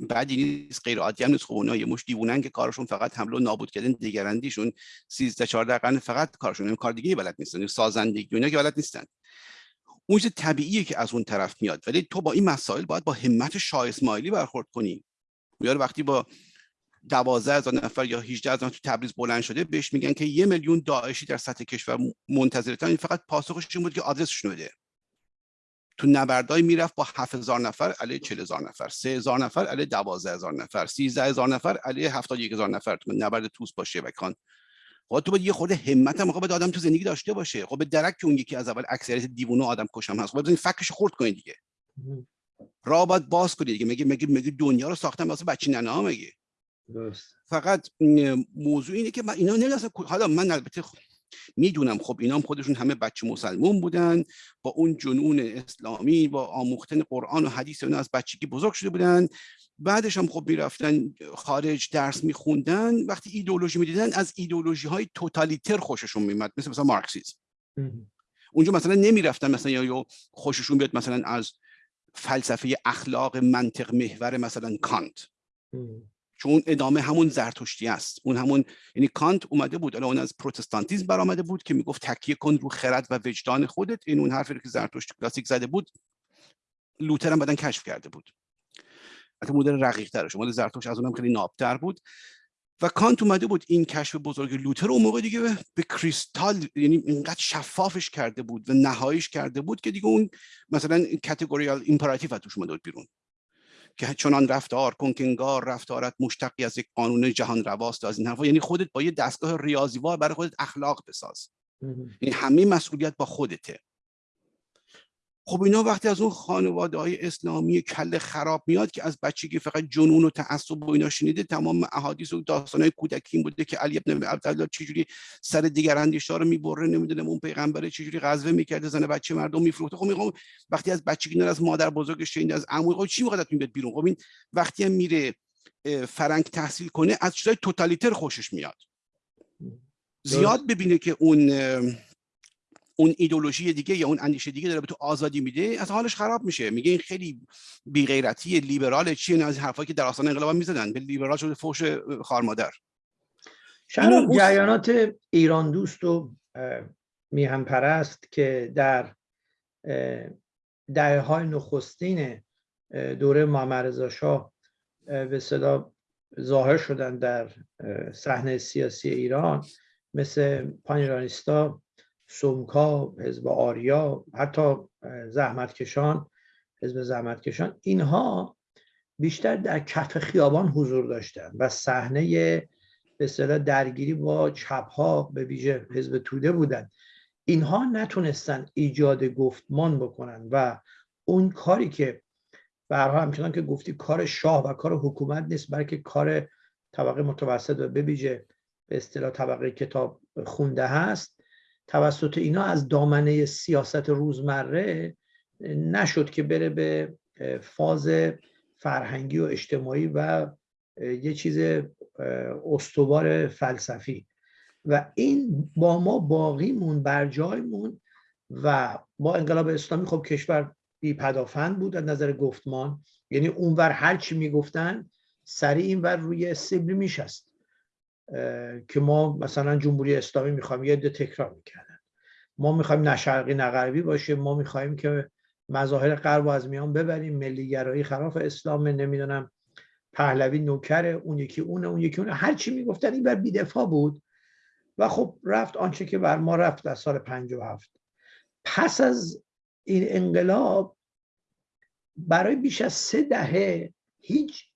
بعدی نیست غیر عادی هم نیست. خب اونا یه مش دیوونن که کارشون فقط حمله و نابود کردن دیگرندیشون 13 14 قرن فقط کارشون کار دیگه بلد نیستن سازندگی اینا که بلد نیستن. اون چیز طبیعیه که از اون طرف میاد. ولی تو با این مسائل باید با همت شاه اسماعیلی برخورد کنی. میاره وقتی با دوازده هزار نفر یا 18 هزار تو تبریز بلند شده بهش میگن که یه میلیون داعشی در سطح کشور منتظرتن. این فقط پاسخش این بود که آدرسشون بده. تو نبردای می‌رفت با 7000 نفر علیه 40000 نفر. 3000 نفر علیه 12000 نفر. 13000 نفر علیه 71000 نفر. تو نبرد توس با شبکان خب تو باید یه خورده همت هم خب آدم تو زندگی داشته باشه. خب به درک که اون یکی از اول اکثریت دیوونه آدم کشم هست. خب این فکرش خورد کنید دیگه. راه باید باز کنید دیگه. میگه میگه میگه دنیا رو ساختم واسه بچی ننه ها میگه فقط موضوع اینه که من اینا نمی‌دونم حالا من البته می‌دونم. خب اینا هم خودشون همه بچه مسلمون بودن. با اون جنون اسلامی با آموختن قرآن و حدیث اینا از بچگی بزرگ شده بودن. بعدش هم خب می‌رفتن خارج درس میخوندن. وقتی ایدئولوژی می‌دیدن از ایدئولوژی های توتالیتر خوششون میمد مثل مثلا مارکسیسم اونجا مثلا نمی‌رفتن مثلا یا خوششون بیاد مثلا از فلسفه اخلاق منطق محور مثلا کانت. چون ادامه همون زرتشتی است. اون همون یعنی کانت اومده بود اون از پروتستانتیزم برآمده بود که می‌گفت تکیه کن رو خرد و وجدان خودت. این اون حرفی که زرتشت کلاسیک زده بود لوتر هم بعدن کشف کرده بود. حتی مدل رقیق ترش. مال زرتشت از اونم خیلی نابتر بود. و کانت اومده بود این کشف بزرگ لوتر اون موقع دیگه به کریستال یعنی اینقدر شفافش کرده بود و نهاییش کرده بود که دیگه اون مثلا کاتگوریال ایمپراتیو توش اومده بود بیرون. که چنان رفتار کن که انگار رفتارت مشتقی از یک قانون جهان رواست از این حرفا. یعنی خودت با یه دستگاه ریاضیوار برای خودت اخلاق بساز. این یعنی همه مسئولیت با خودته. خب اینا وقتی از اون خانواده های اسلامی کل خراب میاد که از بچگی فقط جنون و تعصب و اینا شنیده تمام احادیث و داستان های کودکی بوده که علی ابن عبدالله چجوری سر دیگر اندیشا رو می‌بره نمی‌دونم اون پیغمبر چجوری غزوه می‌کرده زن بچه مردم میفروخته. خب میگم وقتی از بچگی از مادر بزرگش شنیده از عمو خب چی می‌خواد بیاد بیرون؟ خب این وقتی هم میره فرنگ تحصیل کنه از چیزای توتالیتر خوشش میاد. زیاد ببینه که اون اون ایدولوژی دیگه یا اون اندیشه دیگه داره به تو آزادی میده از حالش خراب میشه. میگه این خیلی بی غیرتی لیبرال چیه از حرفایی که در آستانه انقلاب می‌زدن. به لیبرال شده فوش خار مادر شما جریانات ایران دوست و میهم پرست که در دهه های نخستین دوره محمد رضا شاه به صدا ظاهر شدن در صحنه سیاسی ایران مثل پانیرانیستا سومکا حزب آریا حتی زحمتکشان حزب زحمتکشان اینها بیشتر در کف خیابان حضور داشتن و صحنه به اصطلاح درگیری با چپ ها به ویژه حزب توده بودن. اینها نتونستن ایجاد گفتمان بکنن و اون کاری که برها همچنان که گفتی کار شاه و کار حکومت نیست بلکه کار طبقه متوسط و به ویژه به اصطلاح طبقه کتاب خونده هست. توسط اینا از دامنه سیاست روزمره نشد که بره به فاز فرهنگی و اجتماعی و یه چیز استوار فلسفی. و این با ما باقیمون بر جایمون و با انقلاب اسلامی خب کشور بی پدافند بود از نظر گفتمان. یعنی اونور هر چی می‌گفتن سریع اینور روی سیبلی میشست. که ما مثلا جمهوری اسلامی می‌خوایم یه ده تکرار می‌کردن. ما می‌خوایم نه شرقی نه غربی باشه ما می‌خوایم که مظاهر غرب از میان ببریم. ملیگرایی خلاف اسلام نمی‌دونم پهلوی نوکره اون یکی اونه اون یکی اونه هر چی می‌گفتن این بر بیدفاع بود. و خب رفت آنچه که بر ما رفت در سال 57 پس از این انقلاب برای بیش از سه دهه هیچ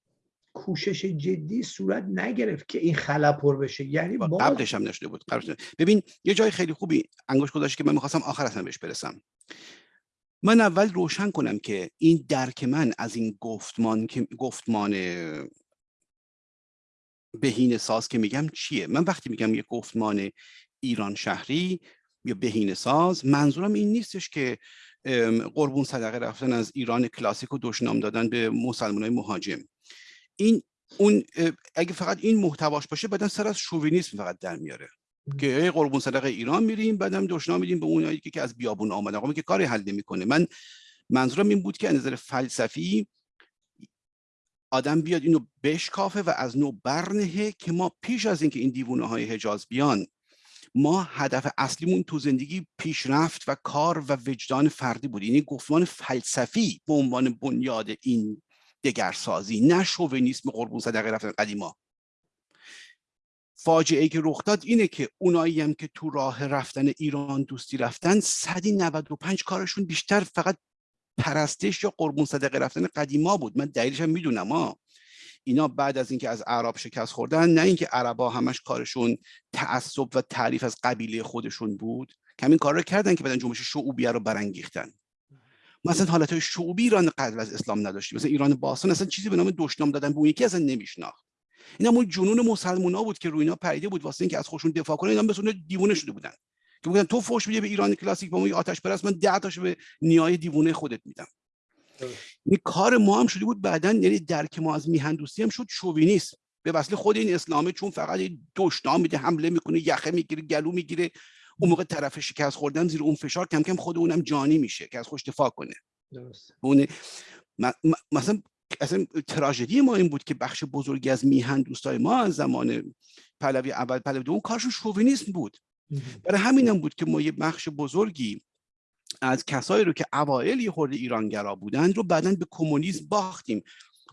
کوشش جدی صورت نگرفت که این خلا پر بشه. یعنی باز... قبلش هم نشده بود ببین یه جای خیلی خوبی انگوش گذاشت که من می‌خواستم آخر اصلا بهش برسم. من اول روشن کنم که این درک من از این گفتمان که گفتمان بهینه ساز که میگم چیه؟ من وقتی میگم یه گفتمان ایران شهری یا بهینه ساز منظورم این نیستش که قربون صدقه رفتن از ایران کلاسیک و دشنام دادن به مسلمان های مهاجم. این اون اگه فقط این محتواش باشه بعدا سر از شووینیسم فقط در میاره. که قربون صدقه ایران میریم بعدم دشنا میدیم به اونایی که از بیابون آمدن. آقا که کاری حل نمی‌کنه. من منظورم این بود که از نظر فلسفی آدم بیاد اینو بشکافه و از نو برنهه که ما پیش از اینکه این دیوونه های حجاز بیان ما هدف اصلیمون تو زندگی پیشرفت و کار و وجدان فردی بود. یعنی گفتمان فلسفی به عنوان بنیاد این دگرسازی نه شوونیسم قربون صدقه رفتن قدیما. فاجعه ای که رخ داد اینه که اونایی هم که تو راه رفتن ایران دوستی رفتن 195 کارشون بیشتر فقط پرستش یا قربون صدقه رفتن قدیما بود. من دلیلش هم می‌دونم ها اینا بعد از اینکه از عرب شکست خوردن نه اینکه عربا همش کارشون تعصب و تعریف از قبیله خودشون بود. کمین کار رو کردن که بعدن جنبش شعوبیه رو برانگیختن. مثلا حالت شعوبی ایران قبل از اسلام نداشتیم. مثلا ایران باستان اصلا چیزی به نام دشنام دادن به اون یکی اصلا نمیشناخت. این همون جنون مسلمونا بود که روی اینا پریده بود واسه اینکه از خودشون دفاع کنن. اینا به دیوونه شده بودن. که میگن تو فوش میدی به ایران کلاسیک با ما آتش پرست من 10 تاشو به نیای دیوونه خودت میدم. این کار ما هم شده بود بعدا یعنی درک ما از میهندوستی هم شد شووینیسم به وسیله خود این اسلامه چون فقط دشنام میده حمله می‌کنه یخه می‌گیره گلو می‌گیره. اون موقع طرف شکست خوردن زیر اون فشار کم کم خود اونم جانی میشه که از خوش دفاع کنه. درست. اون مثلا اصلا تراژدی ما این بود که بخش بزرگی از میهن دوستای ما از زمان پهلوی اول پهلوی دوم کارشون شوونیسم بود. برای همین هم بود که ما یه بخش بزرگی از کسایی رو که اوایل یه خورده ایرانگرا بودن رو بعدا به کمونیسم باختیم.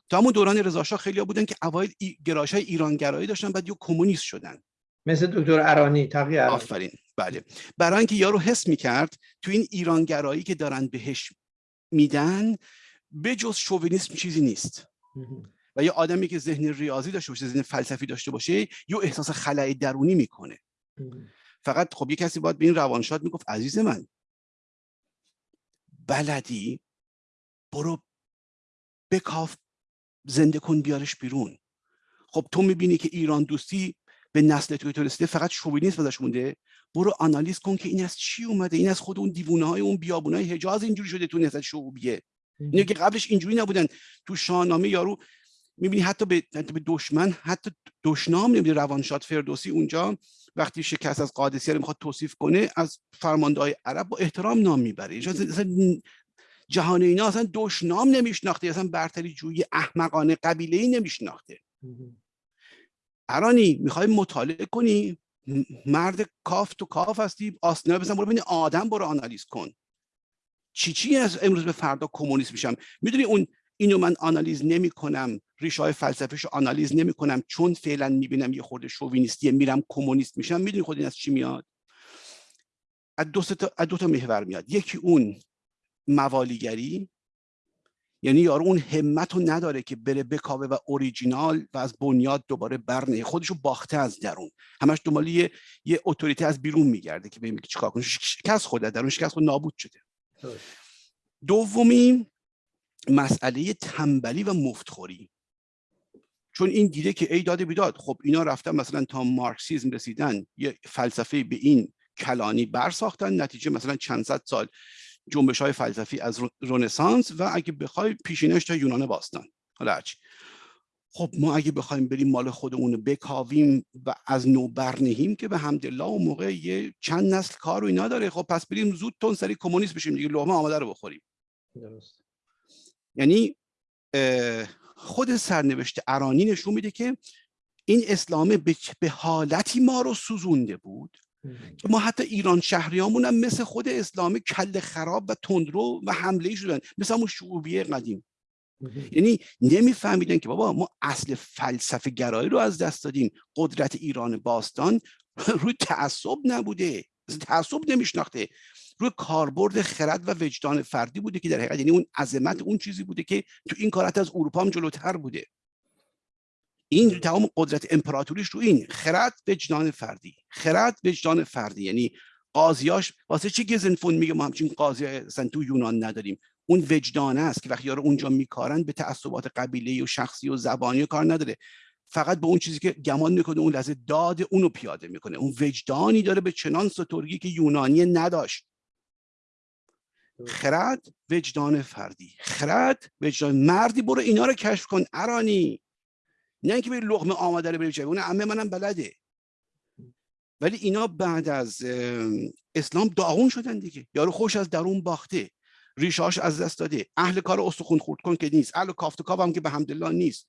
تا همون دوران رضا خیلی بودن که اوایل گرایش های ایرانگرایی داشتن بعد یه کمونیست شدن. مثل دکتر ارانی تقی آفرین. بله. برای اینکه یارو حس می‌کرد تو این ایرانگرایی که دارن بهش میدن به جز شوونیسم چیزی نیست. و یه آدمی که ذهن ریاضی داشته باشه ذهن فلسفی داشته باشه یه احساس خلای درونی می‌کنه. فقط خب یه کسی باید به این روانشاد می‌گفت عزیز من بلدی؟ برو بکاف زنده کن بیارش بیرون. خب تو می‌بینی که ایران دوستی به نسل توی تو رسیده فقط شوینیسم ازش مونده. برو آنالیز کن که این از چی اومده این از خود اون دیوونه های اون بیابونه های حجاز اینجوری شده تو نسل شعوبیه. اینه که قبلش اینجوری نبودن. تو شاهنامه یارو می‌بینی حتی به, به دشمن حتی دشنام نمیده روانشاد فردوسی اونجا وقتی شکست از قادسیه رو می‌خواد توصیف کنه از فرمانده های عرب با احترام نام می‌بره. جهان اینا اصلا دشنام نمیشناخته. اصلا برتری جوی احمقانه قبیله ای نمیشناخته ارانی می‌خوای مطالعه کنی؟ مرد کاف تو کاف هستی آستینا بزن برو ببین آدم برو آنالیز کن. چی چی از امروز به فردا کمونیست میشم؟ می‌دونی اون اینو من آنالیز نمی کنم ریشه های فلسفیش آنالیز نمی کنم چون فعلا می‌بینم یه خورده شووینیستیه میرم کمونیست میشم. می‌دونی خود این از چی میاد؟ از دو, تا، از دو تا محور میاد. یکی اون موالیگری یعنی یارو اون همت رو نداره که بره بکاوه و اوریجینال و از بنیاد دوباره برنه. خودشو باخته از درون. همش دنبال یه یه اتوریته از بیرون میگرده که ببین چیکار کنه. شکست خود درون شکست خود نابود شده. دومی مسئله تنبلی و مفتخوری. چون این دیده که ای داده بیداد خب اینا رفتن مثلا تا مارکسیزم رسیدن یه فلسفه به این کلانی برساختن نتیجه مثلا چند صد سال جنبش های فلسفی از رنسانس و اگه بخوای پیشینش تا یونان باستان. حالا هرچی. خب ما اگه بخوایم بریم مال خودمون رو بکاویم و از نو برنهیم که به حمدالله اون موقع یه چند نسل کار رو اینا داره. خب پس بریم زود تون سری کمونیست بشیم دیگه لغمه آماده رو بخوریم. درست. یعنی خود سرنوشت ارانی نشون میده که این اسلام به حالتی ما رو سوزونده بود که ما حتی ایران شهریامون هم مثل خود اسلام کل خراب و تندرو و حمله شدن. مثل همون شعوبیه قدیم. یعنی نمیفهمیدن که بابا ما اصل فلسفه گرایی رو از دست دادیم. قدرت ایران باستان روی تعصب نبوده. تعصب نمیشناخته. روی کاربرد خرد و وجدان فردی بوده که در حقیقت یعنی اون عظمت اون چیزی بوده که تو این کارت از اروپا هم جلوتر بوده. این تمام قدرت امپراتوریش رو این خرد وجدان فردی خرد وجدان فردی. یعنی قاضیاش واسه چی گزنفون میگه ما همچین قاضی اصلا تو یونان نداریم؟ اون وجدانه است که وقتی اونجا میکارن به تعصبات قبیله و شخصی و زبانی کار نداره. فقط به اون چیزی که گمان می‌کنه اون لحظه داد اونو پیاده می‌کنه. اون وجدانی داره به چنان سترگی که یونانی نداشت. خرد وجدان فردی. خرد وجدان مردی برو اینا رو کشف کن ارانی. نه اینکه بری لغمه آماده رو بری اون عمه منم بلده. ولی اینا بعد از اسلام داغون شدن دیگه. یارو خوش از درون باخته. ریشاش از دست داده. اهل کار استخون خورد کن که نیست. اهل کافتکاو هم که به حمدالله نیست.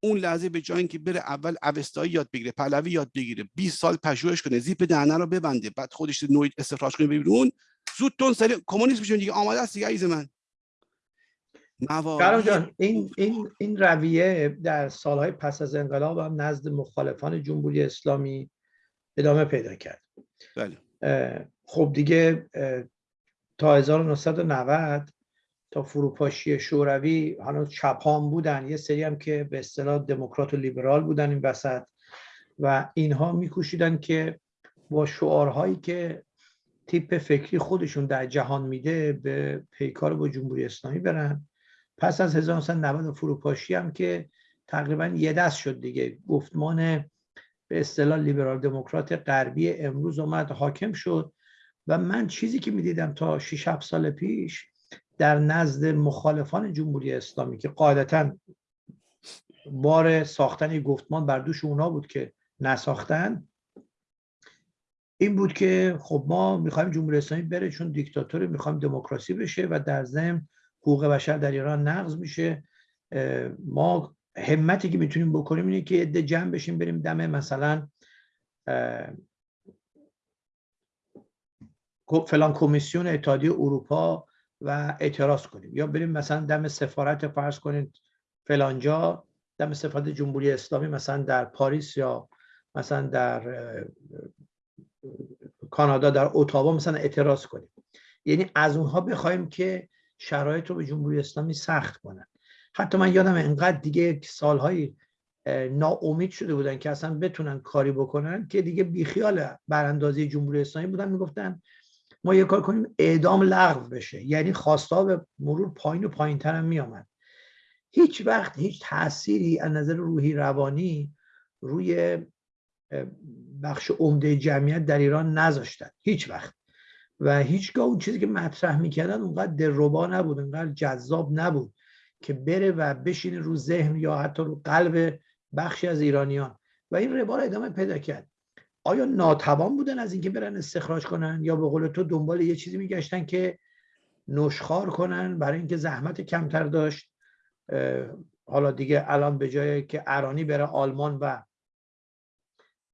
اون لحظه به جای اینکه بره اول اوستایی یاد بگیره پهلوی یاد بگیره 20 سال پژوهش کنه زیپ دهنه رو ببنده بعد خودش نوید استخراج کنه بیرون زود تون سری کمونیسم میشه دیگه. آماده است دیگه عزیز من. جان این این این رویه در سالهای پس از انقلاب هم نزد مخالفان جمهوری اسلامی ادامه پیدا کرد. بله. خب دیگه تا 1990 تا فروپاشی شوروی هنوز چپان بودن یه سری هم که به اصطلاح دموکرات و لیبرال بودن این وسط و اینها میکوشیدن که با شعارهایی که تیپ فکری خودشون در جهان میده به پیکار با جمهوری اسلامی برن. پس از 1990 فروپاشی هم که تقریبا یه دست شد دیگه. گفتمان به اصطلاح لیبرال دموکرات غربی امروز اومد حاکم شد. و من چیزی که می‌دیدم تا 6 7 سال پیش در نزد مخالفان جمهوری اسلامی که قاعدتا بار ساختن گفتمان بر دوش اونا بود که نساختن این بود که خب ما می‌خوایم جمهوری اسلامی بره چون دیکتاتور می‌خوایم دموکراسی بشه و در ضمن حقوق بشر در ایران نقض میشه. ما همتی که می‌تونیم بکنیم اینه که عده جمع بشیم بریم دم مثلا فلان کمیسیون اتحادیه اروپا و اعتراض کنیم. یا بریم مثلا دم سفارت فرض کنید فلانجا دم سفارت جمهوری اسلامی مثلا در پاریس یا مثلا در کانادا در اتاوا مثلا اعتراض کنیم. یعنی از اونها بخوایم که شرایط رو به جمهوری اسلامی سخت کنن. حتی من یادم انقدر دیگه سالهایی ناامید شده بودن که اصلا بتونن کاری بکنن که دیگه بیخیال براندازی جمهوری اسلامی بودن. می‌گفتن ما یه کار کنیم اعدام لغو بشه. یعنی خواستا به مرور پایین و پایین تر هم میامد هیچ وقت هیچ تأثیری از نظر روحی روانی روی بخش عمده جمعیت در ایران نذاشتن. هیچ وقت. و هیچگاه اون چیزی که مطرح می‌کردن اونقدر دلربا نبود اونقدر جذاب نبود که بره و بشینه رو ذهن یا حتی رو قلب بخشی از ایرانیان. و این ربا ادامه پیدا کرد. آیا ناتوان بودن از اینکه برن استخراج کنن یا به قول تو دنبال یه چیزی میگشتن که نشخار کنن برای اینکه زحمت کمتر داشت؟ حالا دیگه الان به جای که ارانی بره آلمان و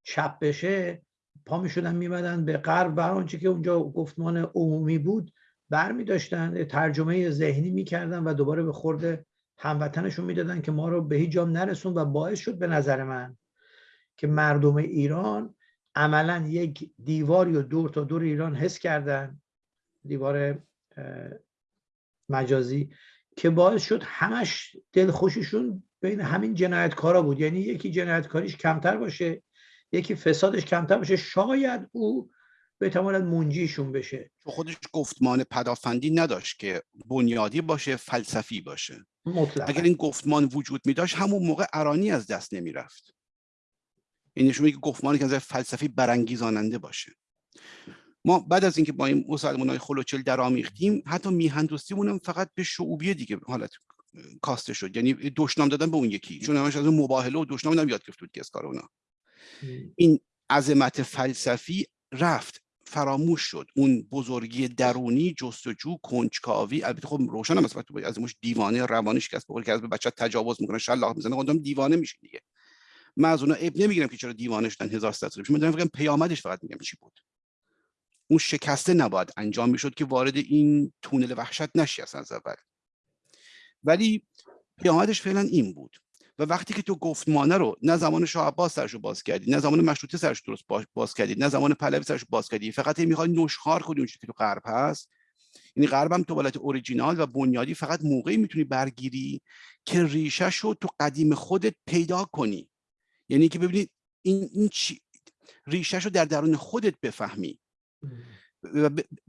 چپ بشه پا می شدن میمدن به غرب بر آنچه که اونجا گفتمان عمومی بود بر می داشتن ترجمه ذهنی می‌کردن و دوباره به خورده هموطنشون می‌دادن که ما رو به هیچ جام نرسون و باعث شد به نظر من که مردم ایران عملا یک دیواری و دور تا دور ایران حس کردن دیوار مجازی که باعث شد همش دل خوششون بین همین جنایتکارا بود. یعنی یکی جنایتکاریش کمتر باشه یکی فسادش کمتر باشه. شاید او بتواند منجیشون بشه. خودش گفتمان پدافندی نداشت که بنیادی باشه فلسفی باشه. مطلقا. اگر این گفتمان وجود می داشت همون موقع ارانی از دست نمی رفت این نشون که گفتمانی که از فلسفی برانگیزاننده باشه. ما بعد از اینکه با این مسلمان های خلوچل در آمیختیم حتی میهندوستیمون هم فقط به شعوبیه دیگه حالت کاسته شد. یعنی دشنام دادن به اون یکی. چون همش از اون مباهله و دشنام هم یاد گرفت بود که از کار اونا. این عظمت فلسفی رفت فراموش شد. اون بزرگی درونی جستجو کنجکاوی البته خب روشن هم از موش دیوانه روانیش که از که از به بچه تجاوز می‌کنه شلاق می‌زنه خودم دیوانه میشه دیگه. من از اونا اب نمی‌گیرم که چرا دیوانه شدن هزار سال من دارم پیامدش فقط میگم چی بود. اون شکسته نباید انجام می‌شد که وارد این تونل وحشت نشی از اول. ولی پیامدش فعلا این بود. و وقتی که تو گفتمانه رو نه زمان شاه عباس سرشو باز کردی نه زمان مشروطه سرش درست باز کردی نه زمان پهلوی سرش باز کردی فقط می‌خوای نشخار کنی اون که تو غرب هست. یعنی غرب هم تو حالت اوریجینال و بنیادی فقط موقعی می‌تونی برگیری که ریشه رو تو قدیم خودت پیدا کنی. یعنی که ببینید این, این چی ریشهش رو در درون خودت بفهمی.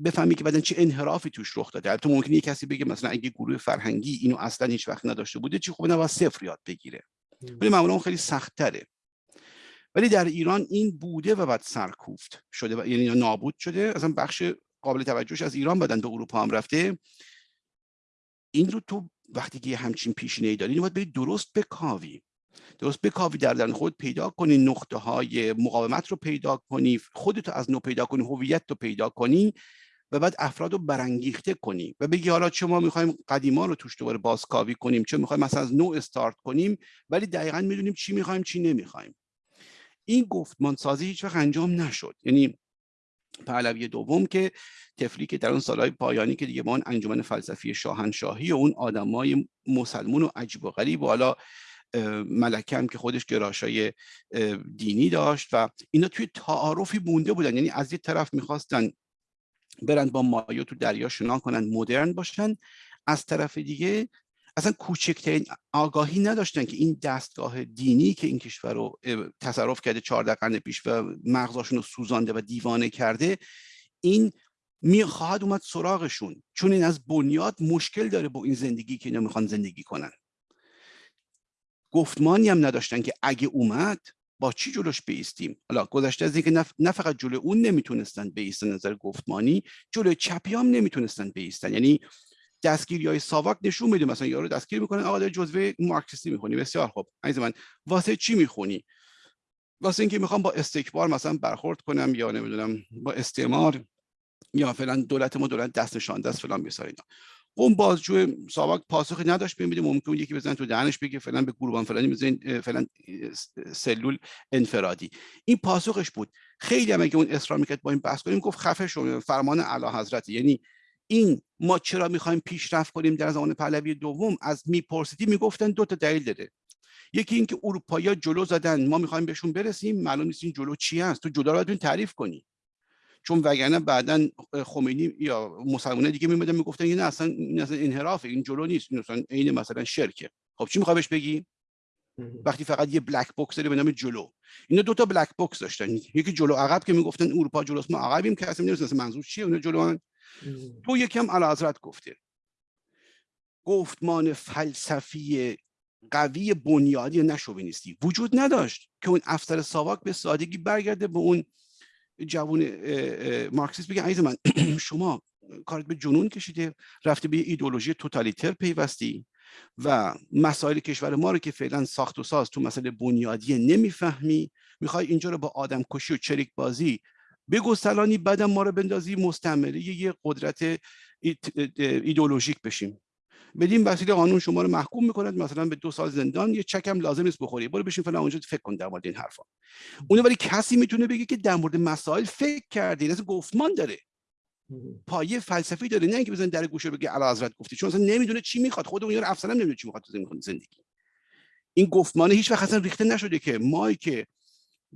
بفهمی که بعدن چه انحرافی توش رخ داده. تو ممکنه کسی بگه مثلا اگه گروه فرهنگی اینو اصلا هیچ وقت نداشته بوده چی خوبه؟ نباید صفر یاد بگیره. ولی معمولا اون خیلی سخت تره ولی در ایران این بوده و بعد سرکوفت شده و یعنی نابود شده. اصلا بخش قابل توجهش از ایران بدن به اروپا هم رفته. این رو تو وقتی که همچین پیشینه ای داری باید بری درست بکاوی درست بکاوی در درون خود پیدا کنی نقطه های مقاومت رو پیدا کنی خودتو از نو پیدا کنی هویت رو پیدا کنی و بعد افراد رو برانگیخته کنی و بگی حالا چه ما می‌خوایم قدیما رو توش دوباره بازکاوی کنیم چه می‌خوایم مثلا از نو استارت کنیم ولی دقیقا می‌دونیم چی می‌خوایم چی نمی‌خوایم. این گفتمان سازی هیچ وقت انجام نشد. یعنی پهلوی دوم که تفلی که در اون سالهای پایانی که دیگه اون انجمن فلسفی شاهنشاهی و اون آدمای مسلمون و عجیب و غریب و حالا ملکه که خودش گراشای دینی داشت و اینا توی تعارفی مونده بودن. یعنی از یه طرف می‌خواستن برند با مایو تو دریا شنا کنن مدرن باشن. از طرف دیگه اصلا کوچکترین آگاهی نداشتن که این دستگاه دینی که این کشور رو تصرف کرده 14 قرن پیش و مغزاشون رو سوزانده و دیوانه کرده این می خواهد اومد سراغشون. چون این از بنیاد مشکل داره با این زندگی که اینا می‌خوان زندگی کنن. گفتمانی هم نداشتن که اگه اومد با چی جلوش بیستیم؟ حالا گذشته از اینکه نه فقط جلو اون نمی‌تونستن بیستن نظر گفتمانی جلو چپی هم نمی‌تونستن بیستن. یعنی دستگیری های ساواک نشون میده مثلا یارو دستگیر می‌کنه آقا داره جزوه مارکسیستی می‌خونی. بسیار خوب. عزیز من واسه چی می‌خونی؟ واسه اینکه می‌خوام با استکبار مثلا برخورد کنم یا نمی‌دونم با استعمار یا فلان دولت ما دولت دست نشانده است فلان بسار اینا. اون بازجو ساواک پاسخی نداشت ببینید ممکن یکی بزنه تو دهنش بگه فلان به گروبان فلانی بزنین فلان سلول انفرادی. این پاسخش بود. خیلی هم اگه اون اصرار می‌کرد با این بحث کنیم گفت خفه شو فرمان اعلی حضرت یعنی این ما چرا می‌خوایم پیشرفت کنیم در زمان پهلوی دوم؟ از میپرسیدی می‌گفتن دو تا دلیل داره یکی اینکه اروپایی جلو زدن ما می‌خوایم بهشون برسیم معلوم نیست این جلو چی هست. تو جدا رو تعریف کنی. چون وگرنه بعدا خمینی یا مسلمانه دیگه میمدن می‌گفتن این اصلا این اصلا انحراف این جلو نیست. این اصلا عین مثلا شرکه. خب چی می‌خوای بهش بگی؟ وقتی فقط یه بلک بوکس داره به نام جلو. اینا دو تا بلک بوکس داشتن. یکی جلو عقب که می‌گفتن اروپا جلوست ما عقبیم که اصلا نمی‌دونن منظور چیه اون جلو تو یکم علی حضرت گفته. گفتمان فلسفی قوی بنیادی نشوونیستی وجود نداشت که اون افسر ساواک به سادگی برگرده به اون جوون مارکسیست بگه عزیز من شما کارت به جنون کشیده رفته به ایدولوژی توتالیتر پیوستی و مسائل کشور ما رو که فعلا ساخت و ساز تو مسئله بنیادی نمی‌فهمی می‌خوای اینجا رو با آدم کشی و چریک بازی بگسترانی بعدم ما رو بندازی مستعمره یه قدرت ایدولوژیک بشیم. بدین وسیله قانون شما رو محکوم می‌کند مثلا به دو سال زندان یه چکم لازم نیست بخوری. برو بشین فلان اونجا فکر کن در مورد این حرفا. اون ولی کسی می‌تونه بگه که در مورد مسائل فکر کردی. از گفتمان داره. پایه فلسفی داره. نه اینکه بزن در گوشه بگه اعلی حضرت گفتی. چون اصلا نمی‌دونه چی می‌خواد. خود اون یارو افسر نمی‌دونه چی می‌خواد تو زندگی. این گفتمان هیچ وقت اصلا ریخته نشده که ما که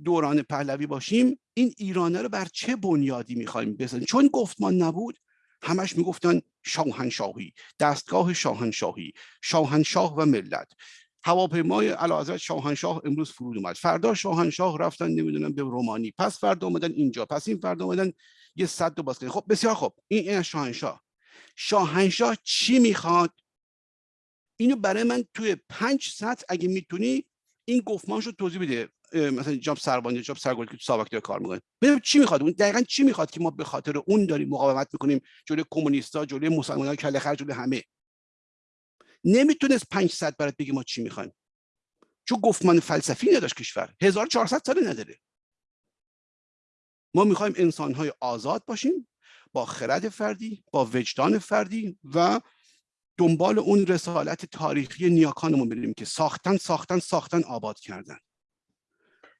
دوران پهلوی باشیم این ایرانه رو بر چه بنیادی می‌خوایم بزنیم؟ چون گفتمان نبود همش می‌گفتن شاهنشاهی دستگاه شاهنشاهی شاهنشاه و ملت. هواپیمای حضرت شاهنشاه امروز فرود اومد. فردا شاهنشاه رفتن نمی‌دونم به رومانی. پس فردا اومدن اینجا. پس این فردا اومدن یه صد دو باز خب بسیار خب این این شاهنشاه. شاهنشاه چی می‌خواد؟ اینو برای من توی پنج سطح اگه می‌تونی این گفتمانش رو توضیح بده. مثلا جاب سربانی جاب سرگردی که تو کار می‌کنه. ببین چی می‌خواد؟ اون دقیقا چی می‌خواد که ما به خاطر اون داریم مقاومت می‌کنیم؟ جلوی کمونیستا جلوی مسلمانان کله خرج جلوی همه. نمی‌تونست 500 برات بگه ما چی می‌خوایم. چون گفتمان فلسفی نداشت کشور. 1400 سال نداره. ما می‌خوایم انسانهای آزاد باشیم با خرد فردی با وجدان فردی و دنبال اون رسالت تاریخی نیاکانمون بریم که ساختن ساختن ساختن آباد کردن.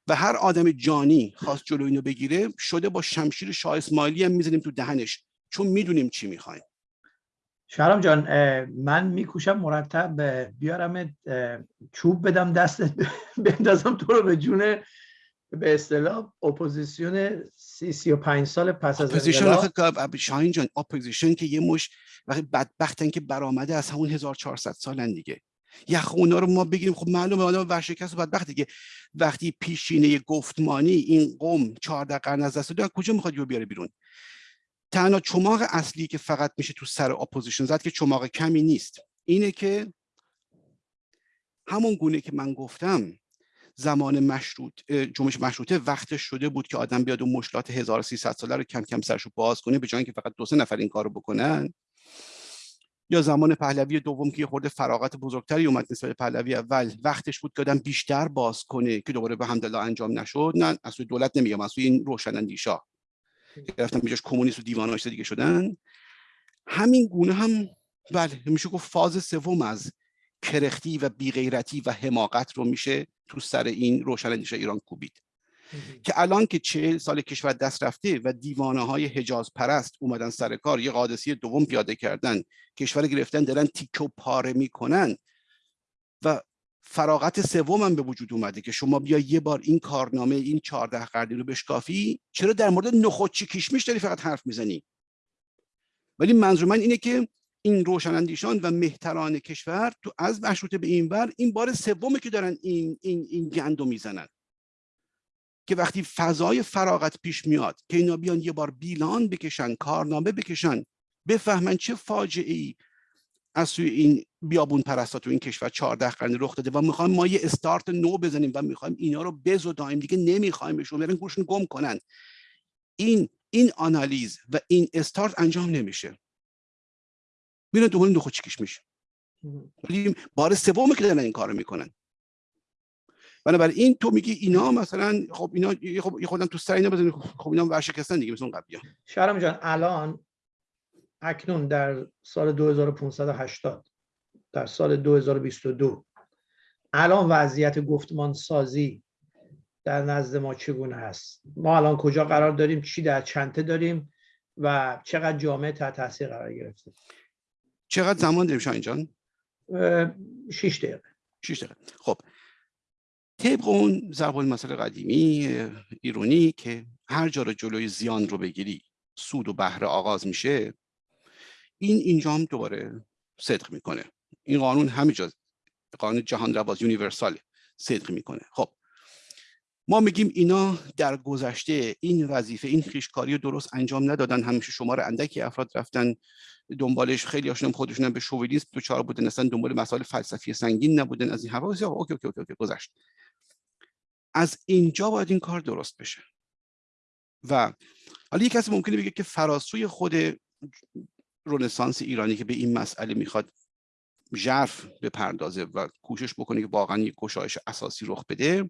و هر آدم جانی خواست جلو اینو بگیره شده با شمشیر شاه اسماعیلی هم می‌زنیم تو دهنش چون می‌دونیم چی می‌خوایم. شهرام جان من میکوشم مرتب بیارم چوب بدم دستت بندازم تو رو به جون به اصطلاح اپوزیسیون سی سی و پنج سال پس از اپوزیشن شاهین جان اپوزیشن که یه مش وقتی بدبختن که برآمده از همون 1400 سالن دیگه. یخ اونا رو ما بگیریم. خب معلومه آدم ورشکست و بدبخته که وقتی پیشینه گفتمانی این قوم 14 قرن از دست کجا می‌خواد یو بیاره بیرون؟ تنها چماق اصلی که فقط میشه تو سر اپوزیشن زد که چماق کمی نیست. اینه که همون گونه که من گفتم زمان مشروط جنبش مشروطه وقتش شده بود که آدم بیاد اون مشکلات 1300 ساله رو کم کم سرشو باز کنه به جای که فقط دو سه نفر این کارو بکنن. یا زمان پهلوی دوم که یه خورده فراغت بزرگتری اومد نسبت پهلوی اول وقتش بود که آدم بیشتر باز کنه که دوباره به حمدالله انجام نشد نه از سوی دولت نمیگم از سوی این روشنندیشا گرفتن بیجاش کمونیست و دیواناش دیگه شدن. همین گونه هم بله میشه گفت فاز سوم از کرختی و بیغیرتی و حماقت رو میشه تو سر این روشنندیش ایران کوبید. که الان که چهل سال کشور دست رفته و دیوانه های حجاز پرست اومدن سر کار یه قادسی دوم پیاده کردن کشور گرفتن دارن تیکه و پاره می‌کنن و فراغت سوم هم به وجود اومده که شما بیا یه بار این کارنامه این چهارده قرنی رو بشکافی چرا در مورد نخودچی کشمیش داری فقط حرف می‌زنی؟ ولی منظور من اینه که این روشنندیشان و مهتران کشور تو از مشروطه به این بر این بار سومه که دارن این این این گندو می‌زنن. که وقتی فضای فراغت پیش میاد که اینا بیان یه بار بیلان بکشن کارنامه بکشن بفهمن چه فاجعه ای از سوی این بیابون پرستا تو این کشور 14 قرن رخ داده و می‌خوایم ما یه استارت نو بزنیم و می‌خوایم اینا رو بزدایم دیگه نمیخوایمشون برن گوشون گم کنن. این این آنالیز و این استارت انجام نمیشه. میرن دوباره دو چیکش میشه؟ ولی بار سوم که دارن این کارو می‌کنن. بنابراین تو میگی اینا مثلا خب اینا خب خودم تو سر اینا بزنید خب اینا ورشکستن دیگه مثل اون شهرام جان الان اکنون در سال 2580 در سال 2022 الان وضعیت گفتمان سازی در نزد ما چگونه هست ما الان کجا قرار داریم؟ چی در چنته داریم؟ و چقدر جامعه تحت تاثیر قرار گرفته؟ چقدر زمان داریم شاین جان؟ 6 دقیقه. 6 دقیقه. خب طبق اون ضرب المثل قدیمی ایرونی که هر جا رو جلوی زیان رو بگیری سود و بهره آغاز میشه این اینجا هم دوباره صدق می‌کنه. این قانون همه جا قانون جهان رواست universal صدق می‌کنه. خب ما میگیم اینا در گذشته این وظیفه این خویشکاری درست انجام ندادن. همیشه شمار اندکی افراد رفتن دنبالش. خیلی هاشون خودشون به شووینیسم دوچار بودن اصلا دنبال مسائل فلسفی سنگین نبودن. از این okay okay okay, okay گذشت. از اینجا باید این کار درست بشه. و حالا یک کسی ممکنه بگه که فراسوی خود رنسانس ایرانی که به این مسئله می‌خواد ژرف بپردازه و کوشش بکنه که واقعا یک گشایش اساسی رخ بده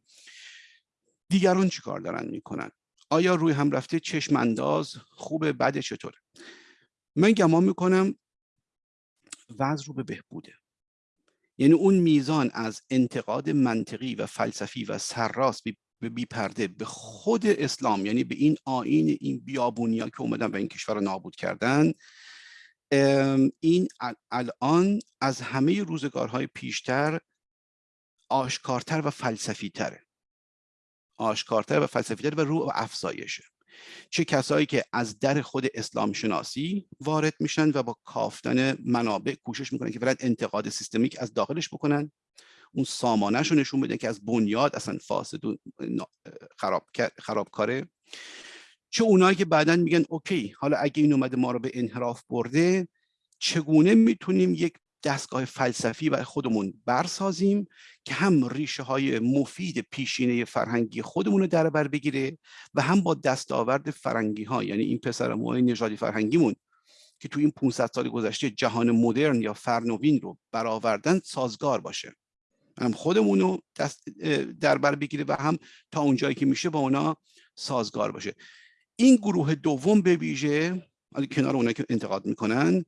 دیگران چی کار دارن می‌کنن؟ آیا روی هم رفته چشم انداز خوبه؟ بده؟ چطوره؟ من گمان می‌کنم وضع رو به بهبوده. یعنی اون میزان از انتقاد منطقی و فلسفی و سرراست به بی پرده به خود اسلام یعنی به این آین این بیابونیا که اومدن و این کشور رو نابود کردن این الان از همه روزگارهای پیشتر آشکارتر و فلسفی تره آشکارتر و فلسفی تره و رو افزایشه. چه کسایی که از در خود اسلام شناسی وارد میشن و با کافتن منابع کوشش می‌کنن که فقط انتقاد سیستمیک از داخلش بکنن اون سامانش رو نشون بدن که از بنیاد اصلا فاسد و خراب خرابکاره. چه اونایی که بعدا میگن اوکی حالا اگه این اومده ما رو به انحراف برده چگونه می‌تونیم یک دستگاه فلسفی برای خودمون برسازیم که هم ریشه های مفید پیشینه فرهنگی خودمون رو در بر بگیره و هم با دستاورد فرنگی ها یعنی این پسر موهای نژادی فرهنگیمون که تو این 500 سال گذشته جهان مدرن یا فرنوین رو برآوردن سازگار باشه. هم خودمون رو در بر بگیره و هم تا اونجایی که میشه با اونا سازگار باشه. این گروه دوم به ویژه کنار اونایی که انتقاد می‌کنن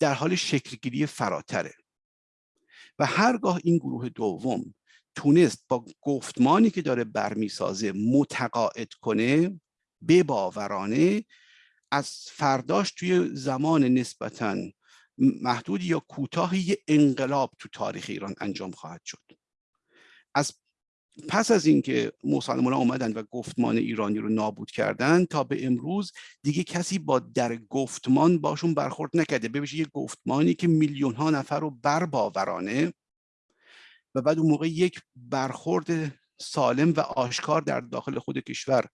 در حال شکلگیری فراتره. و هرگاه این گروه دوم تونست با گفتمانی که داره برمیسازه متقاعد کنه به باورانه از فرداش توی زمان نسبتا محدود یا کوتاهی انقلاب تو تاریخ ایران انجام خواهد شد. از پس از اینکه مسلمان اومدن و گفتمان ایرانی رو نابود کردن تا به امروز دیگه کسی با در گفتمان باشون برخورد نکرده. ببینید یه گفتمانی که میلیون ها نفر رو برباورانه و بعد اون موقع یک برخورد سالم و آشکار در داخل خود کشور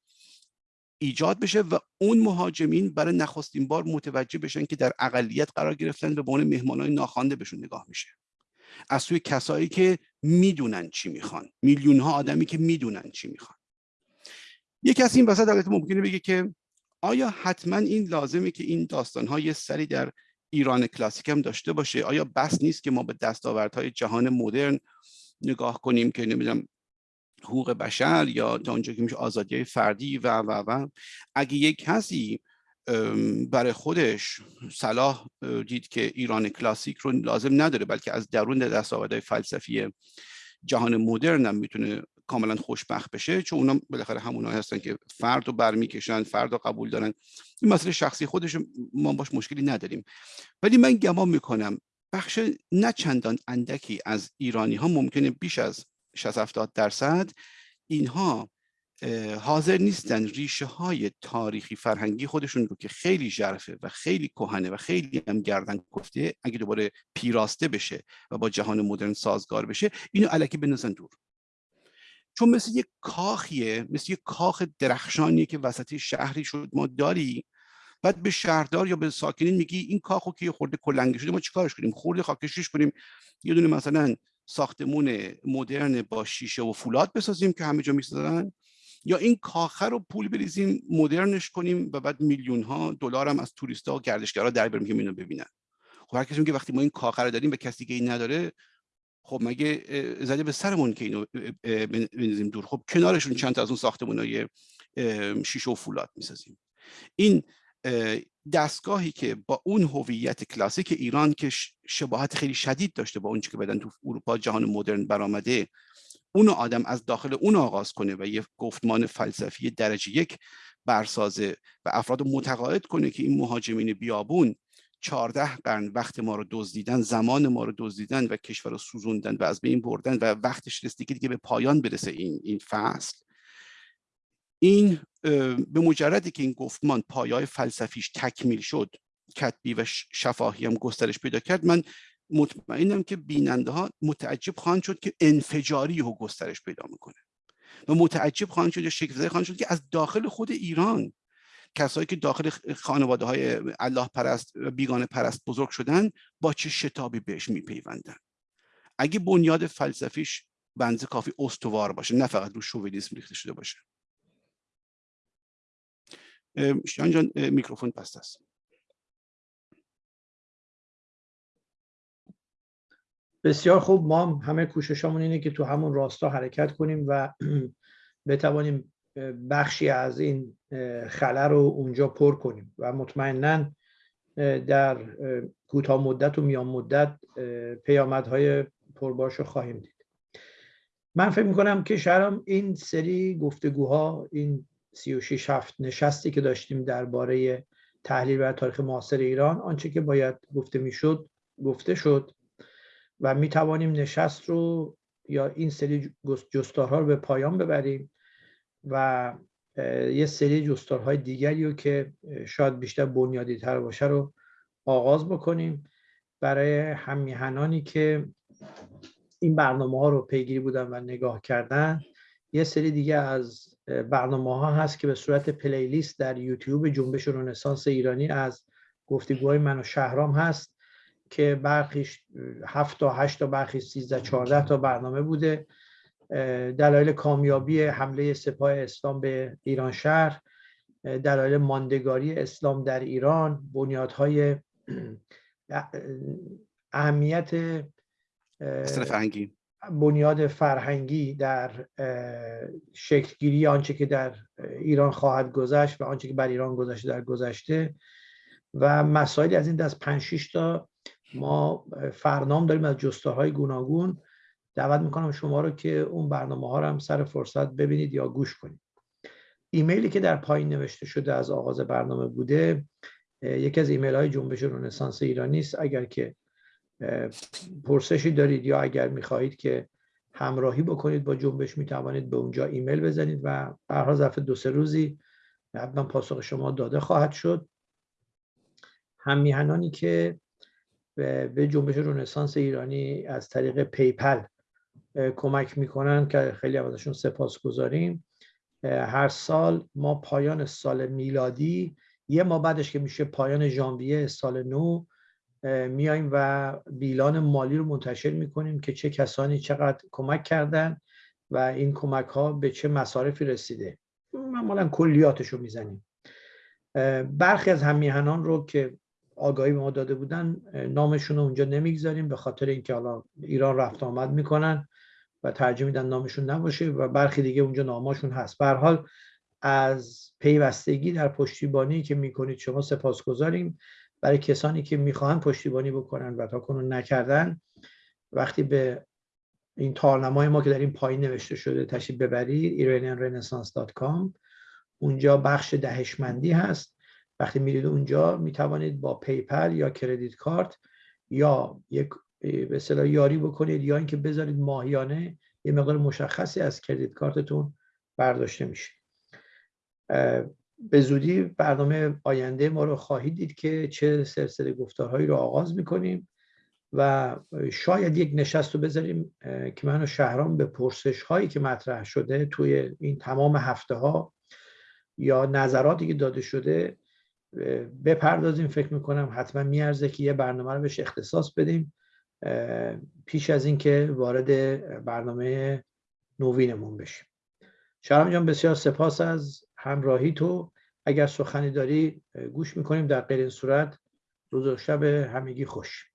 ایجاد بشه و اون مهاجمین برای نخستین بار متوجه بشن که در اقلیت قرار گرفتن به عنوان مهمانای ناخوانده بهشون نگاه میشه. از سوی کسایی که می‌دونن چی می‌خوان. میلیون ها آدمی که می‌دونن چی می‌خوان. یه کسی این وسط البته ممکنه بگه که آیا حتما این لازمه که این داستان ها یه سری در ایران کلاسیک هم داشته باشه؟ آیا بس نیست که ما به دستاوردهای جهان مدرن نگاه کنیم که نمی‌دونم حقوق بشر یا تا اونجا که میشه آزادی فردی و و و. اگه یک کسی برای خودش صلاح دید که ایران کلاسیک رو لازم نداره بلکه از درون دستاوردهای فلسفی جهان مدرن هم می‌تونه کاملا خوشبخت بشه چون اونا بالاخره همونا هستن که فرد رو برمیکشن فرد رو قبول دارن. این مسئله شخصی خودش ما باش مشکلی نداریم. ولی من گمان می‌کنم بخش نه چندان اندکی از ایرانی ها ممکنه بیش از 60 70 درصد اینها حاضر نیستن ریشه های تاریخی فرهنگی خودشون رو که خیلی ژرفه و خیلی کهنه و خیلی هم گردن کفته اگه دوباره پیراسته بشه و با جهان مدرن سازگار بشه اینو علکی بنزن دور. چون مثل یک کاخیه مثل یک کاخ درخشانیه که وسط شهری شد ما داری بعد به شهردار یا به ساکنین میگی این کاخو که خورده کلنگی شده ما چیکارش کنیم؟ خورده خاکشیش کنیم. یه دونه مثلا ساختمون مدرن با شیشه و فولاد بسازیم که همه جا می‌سازن. یا این کاخه رو پول بریزیم مدرنش کنیم و بعد میلیون ها دلار هم از توریستا و گردشگرا در بریم که اینو ببینن. خب هر کسی میگه وقتی ما این کاخه رو داریم به کسی که این نداره خب مگه زده به سرمون که اینو بنزیم دور؟ خب کنارشون چند تا از اون ساختمونای شیشه و فولاد می‌سازیم. این دستگاهی که با اون هویت کلاسیک ایران که شباهت خیلی شدید داشته با اون که بدن تو اروپا جهان مدرن برآمده اون آدم از داخل اون آغاز کنه و یه گفتمان فلسفی درجه یک برسازه و افراد متقاعد کنه که این مهاجمین بیابون چهارده قرن وقت ما رو دزدیدن زمان ما رو دزدیدن و کشور رو سوزوندن و از بین بردن و وقتش رسیده که دیگه به پایان برسه این این فصل. این به مجردی که این گفتمان پایای فلسفیش تکمیل شد کتبی و شفاهی هم گسترش پیدا کرد من مطمئنم که بیننده ها متعجب خواهند شد که انفجاری رو گسترش پیدا می‌کنه. و متعجب خواهند شد یا شکل خواهند شد که از داخل خود ایران کسایی که داخل خانواده های الله پرست و بیگانه پرست بزرگ شدن با چه شتابی بهش میپیوندن؟ اگه بنیاد فلسفیش بنز کافی استوار باشه نه فقط رو شوونیسم ریخته شده باشه. شیان جان میکروفون پست است. بسیار خوب. ما هم همه کوششمون اینه که تو همون راستا حرکت کنیم و بتوانیم بخشی از این خله رو اونجا پر کنیم و مطمئنا در کوتاه مدت و میان مدت پیامدهای پرباش رو خواهیم دید. من فکر می‌کنم که شهرام این سری گفتگوها این 36 هفت نشستی که داشتیم درباره تحلیل و تاریخ معاصر ایران آنچه که باید گفته می‌شد گفته شد. و می توانیم نشست رو یا این سری جستارها رو به پایان ببریم و یه سری جستارهای دیگری رو که شاید بیشتر بنیادی تر باشه رو آغاز بکنیم برای همیهنانی که این برنامه ها رو پیگیری بودن و نگاه کردن. یه سری دیگه از برنامه ها هست که به صورت پلیلیست در یوتیوب جنبش رنسانس ایرانی از گفتگوهای من و شهرام هست. که برخیش هفت تا هشت تا برخی سیزده چهارده تا برنامه بوده. دلایل کامیابی حمله سپاه اسلام به ایران شهر دلایل ماندگاری اسلام در ایران بنیادهای اهمیت فرهنگی بنیاد فرهنگی در شکلگیری آنچه که در ایران خواهد گذشت و آنچه که بر ایران گذشته در گذشته و مسائلی از این دست 5 تا ما فرنام داریم از جستارهای گوناگون دعوت می‌کنم شما رو که اون برنامه ها رو هم سر فرصت ببینید یا گوش کنید. ایمیلی که در پایین نوشته شده از آغاز برنامه بوده یکی از ایمیل های جنبش رنسانس ایرانی است. اگر که پرسشی دارید یا اگر می‌خواهید که همراهی بکنید با جنبش می‌توانید به اونجا ایمیل بزنید و برها ظرف دو سه روزی حتما پاسخ شما داده خواهد شد. هم میهنانی که به جنبش رنسانس ایرانی از طریق PayPal کمک می‌کنن که خیلی ازشون سپاس گذاریم هر سال ما پایان سال میلادی یه ماه بعدش که میشه پایان ژانویه سال نو میایم و بیلان مالی رو منتشر می‌کنیم که چه کسانی چقدر کمک کردن و این کمک ها به چه مصارفی رسیده. معمولا کلیاتش رو می‌زنیم برخی از همیهنان رو که آگاهی به ما داده بودن نامشون رو اونجا نمی‌گذاریم به خاطر اینکه حالا ایران رفت آمد می‌کنن و ترجیح میدن نامشون نباشه و برخی دیگه اونجا ناماشون هست. به حال از پیوستگی در پشتیبانی که می‌کنید شما سپاسگزاریم. برای کسانی که می‌خواهند پشتیبانی بکنن و تا کنون نکردن وقتی به این تارنمای ما که در این پایین نوشته شده تشریف ببرید iranianrenaissance.com اونجا بخش دهشمندی هست. وقتی میرید اونجا می‌توانید با PayPal یا credit card یا یک به اصطلاح یاری بکنید یا اینکه بذارید ماهیانه یه مقدار مشخصی از credit card تون برداشته میشه. به زودی برنامه آینده ما رو خواهید دید که چه سلسله گفتارهایی رو آغاز می‌کنیم و شاید یک نشست رو بذاریم که من و شهرام به پرسش هایی که مطرح شده توی این تمام هفته ها یا نظراتی که داده شده بپردازیم فکر می‌کنم حتما میارزه که یه برنامه رو بهش اختصاص بدیم پیش از اینکه وارد برنامه نوینمون بشیم. شهرام جان بسیار سپاس از همراهی تو. اگر سخنی داری گوش می‌کنیم. در غیر این صورت روز و شب همگی خوش.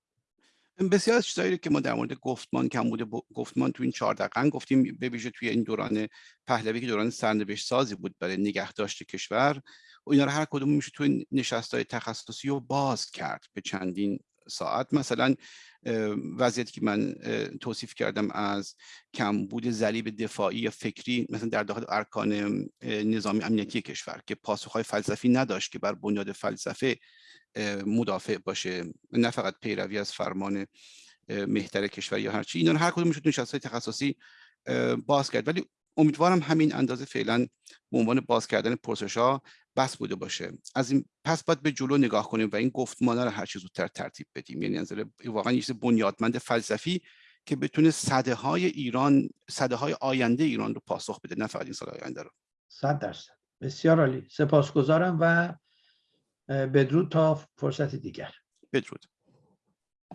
بسیار از چیزایی که ما در مورد گفتمان کمبود گفتمان تو این چهار دقیقه گفتیم به ویژه توی این دوران پهلوی که دوران سرنوشت سازی بود برای نگهداشت کشور و اینا رو هر کدوم میشه توی نشستای تخصصی رو باز کرد به چندین ساعت. مثلا وضعیتی که من توصیف کردم از کمبود ضریب دفاعی یا فکری مثلا در داخل ارکان نظامی امنیتی کشور که پاسخهای فلسفی نداشت که بر بنیاد فلسفه مدافع باشه نه فقط پیروی از فرمان مهتر کشور یا هرچی. اینا هر کدوم می‌شد نشست تخصصی باز کرد. ولی امیدوارم همین اندازه فعلا به عنوان باز کردن پرسش ها بس بوده باشه. از این پس باید به جلو نگاه کنیم و این گفتمان رو هر چیز زودتر ترتیب بدیم. یعنی نظر واقعا یه بنیادمند فلسفی که بتونه صده های ایران صده های آینده ایران رو پاسخ بده نه فقط این سال آینده رو. صد درصد. بسیار عالی. سپاسگزارم و بدرود تا فرصت دیگر. بدرود.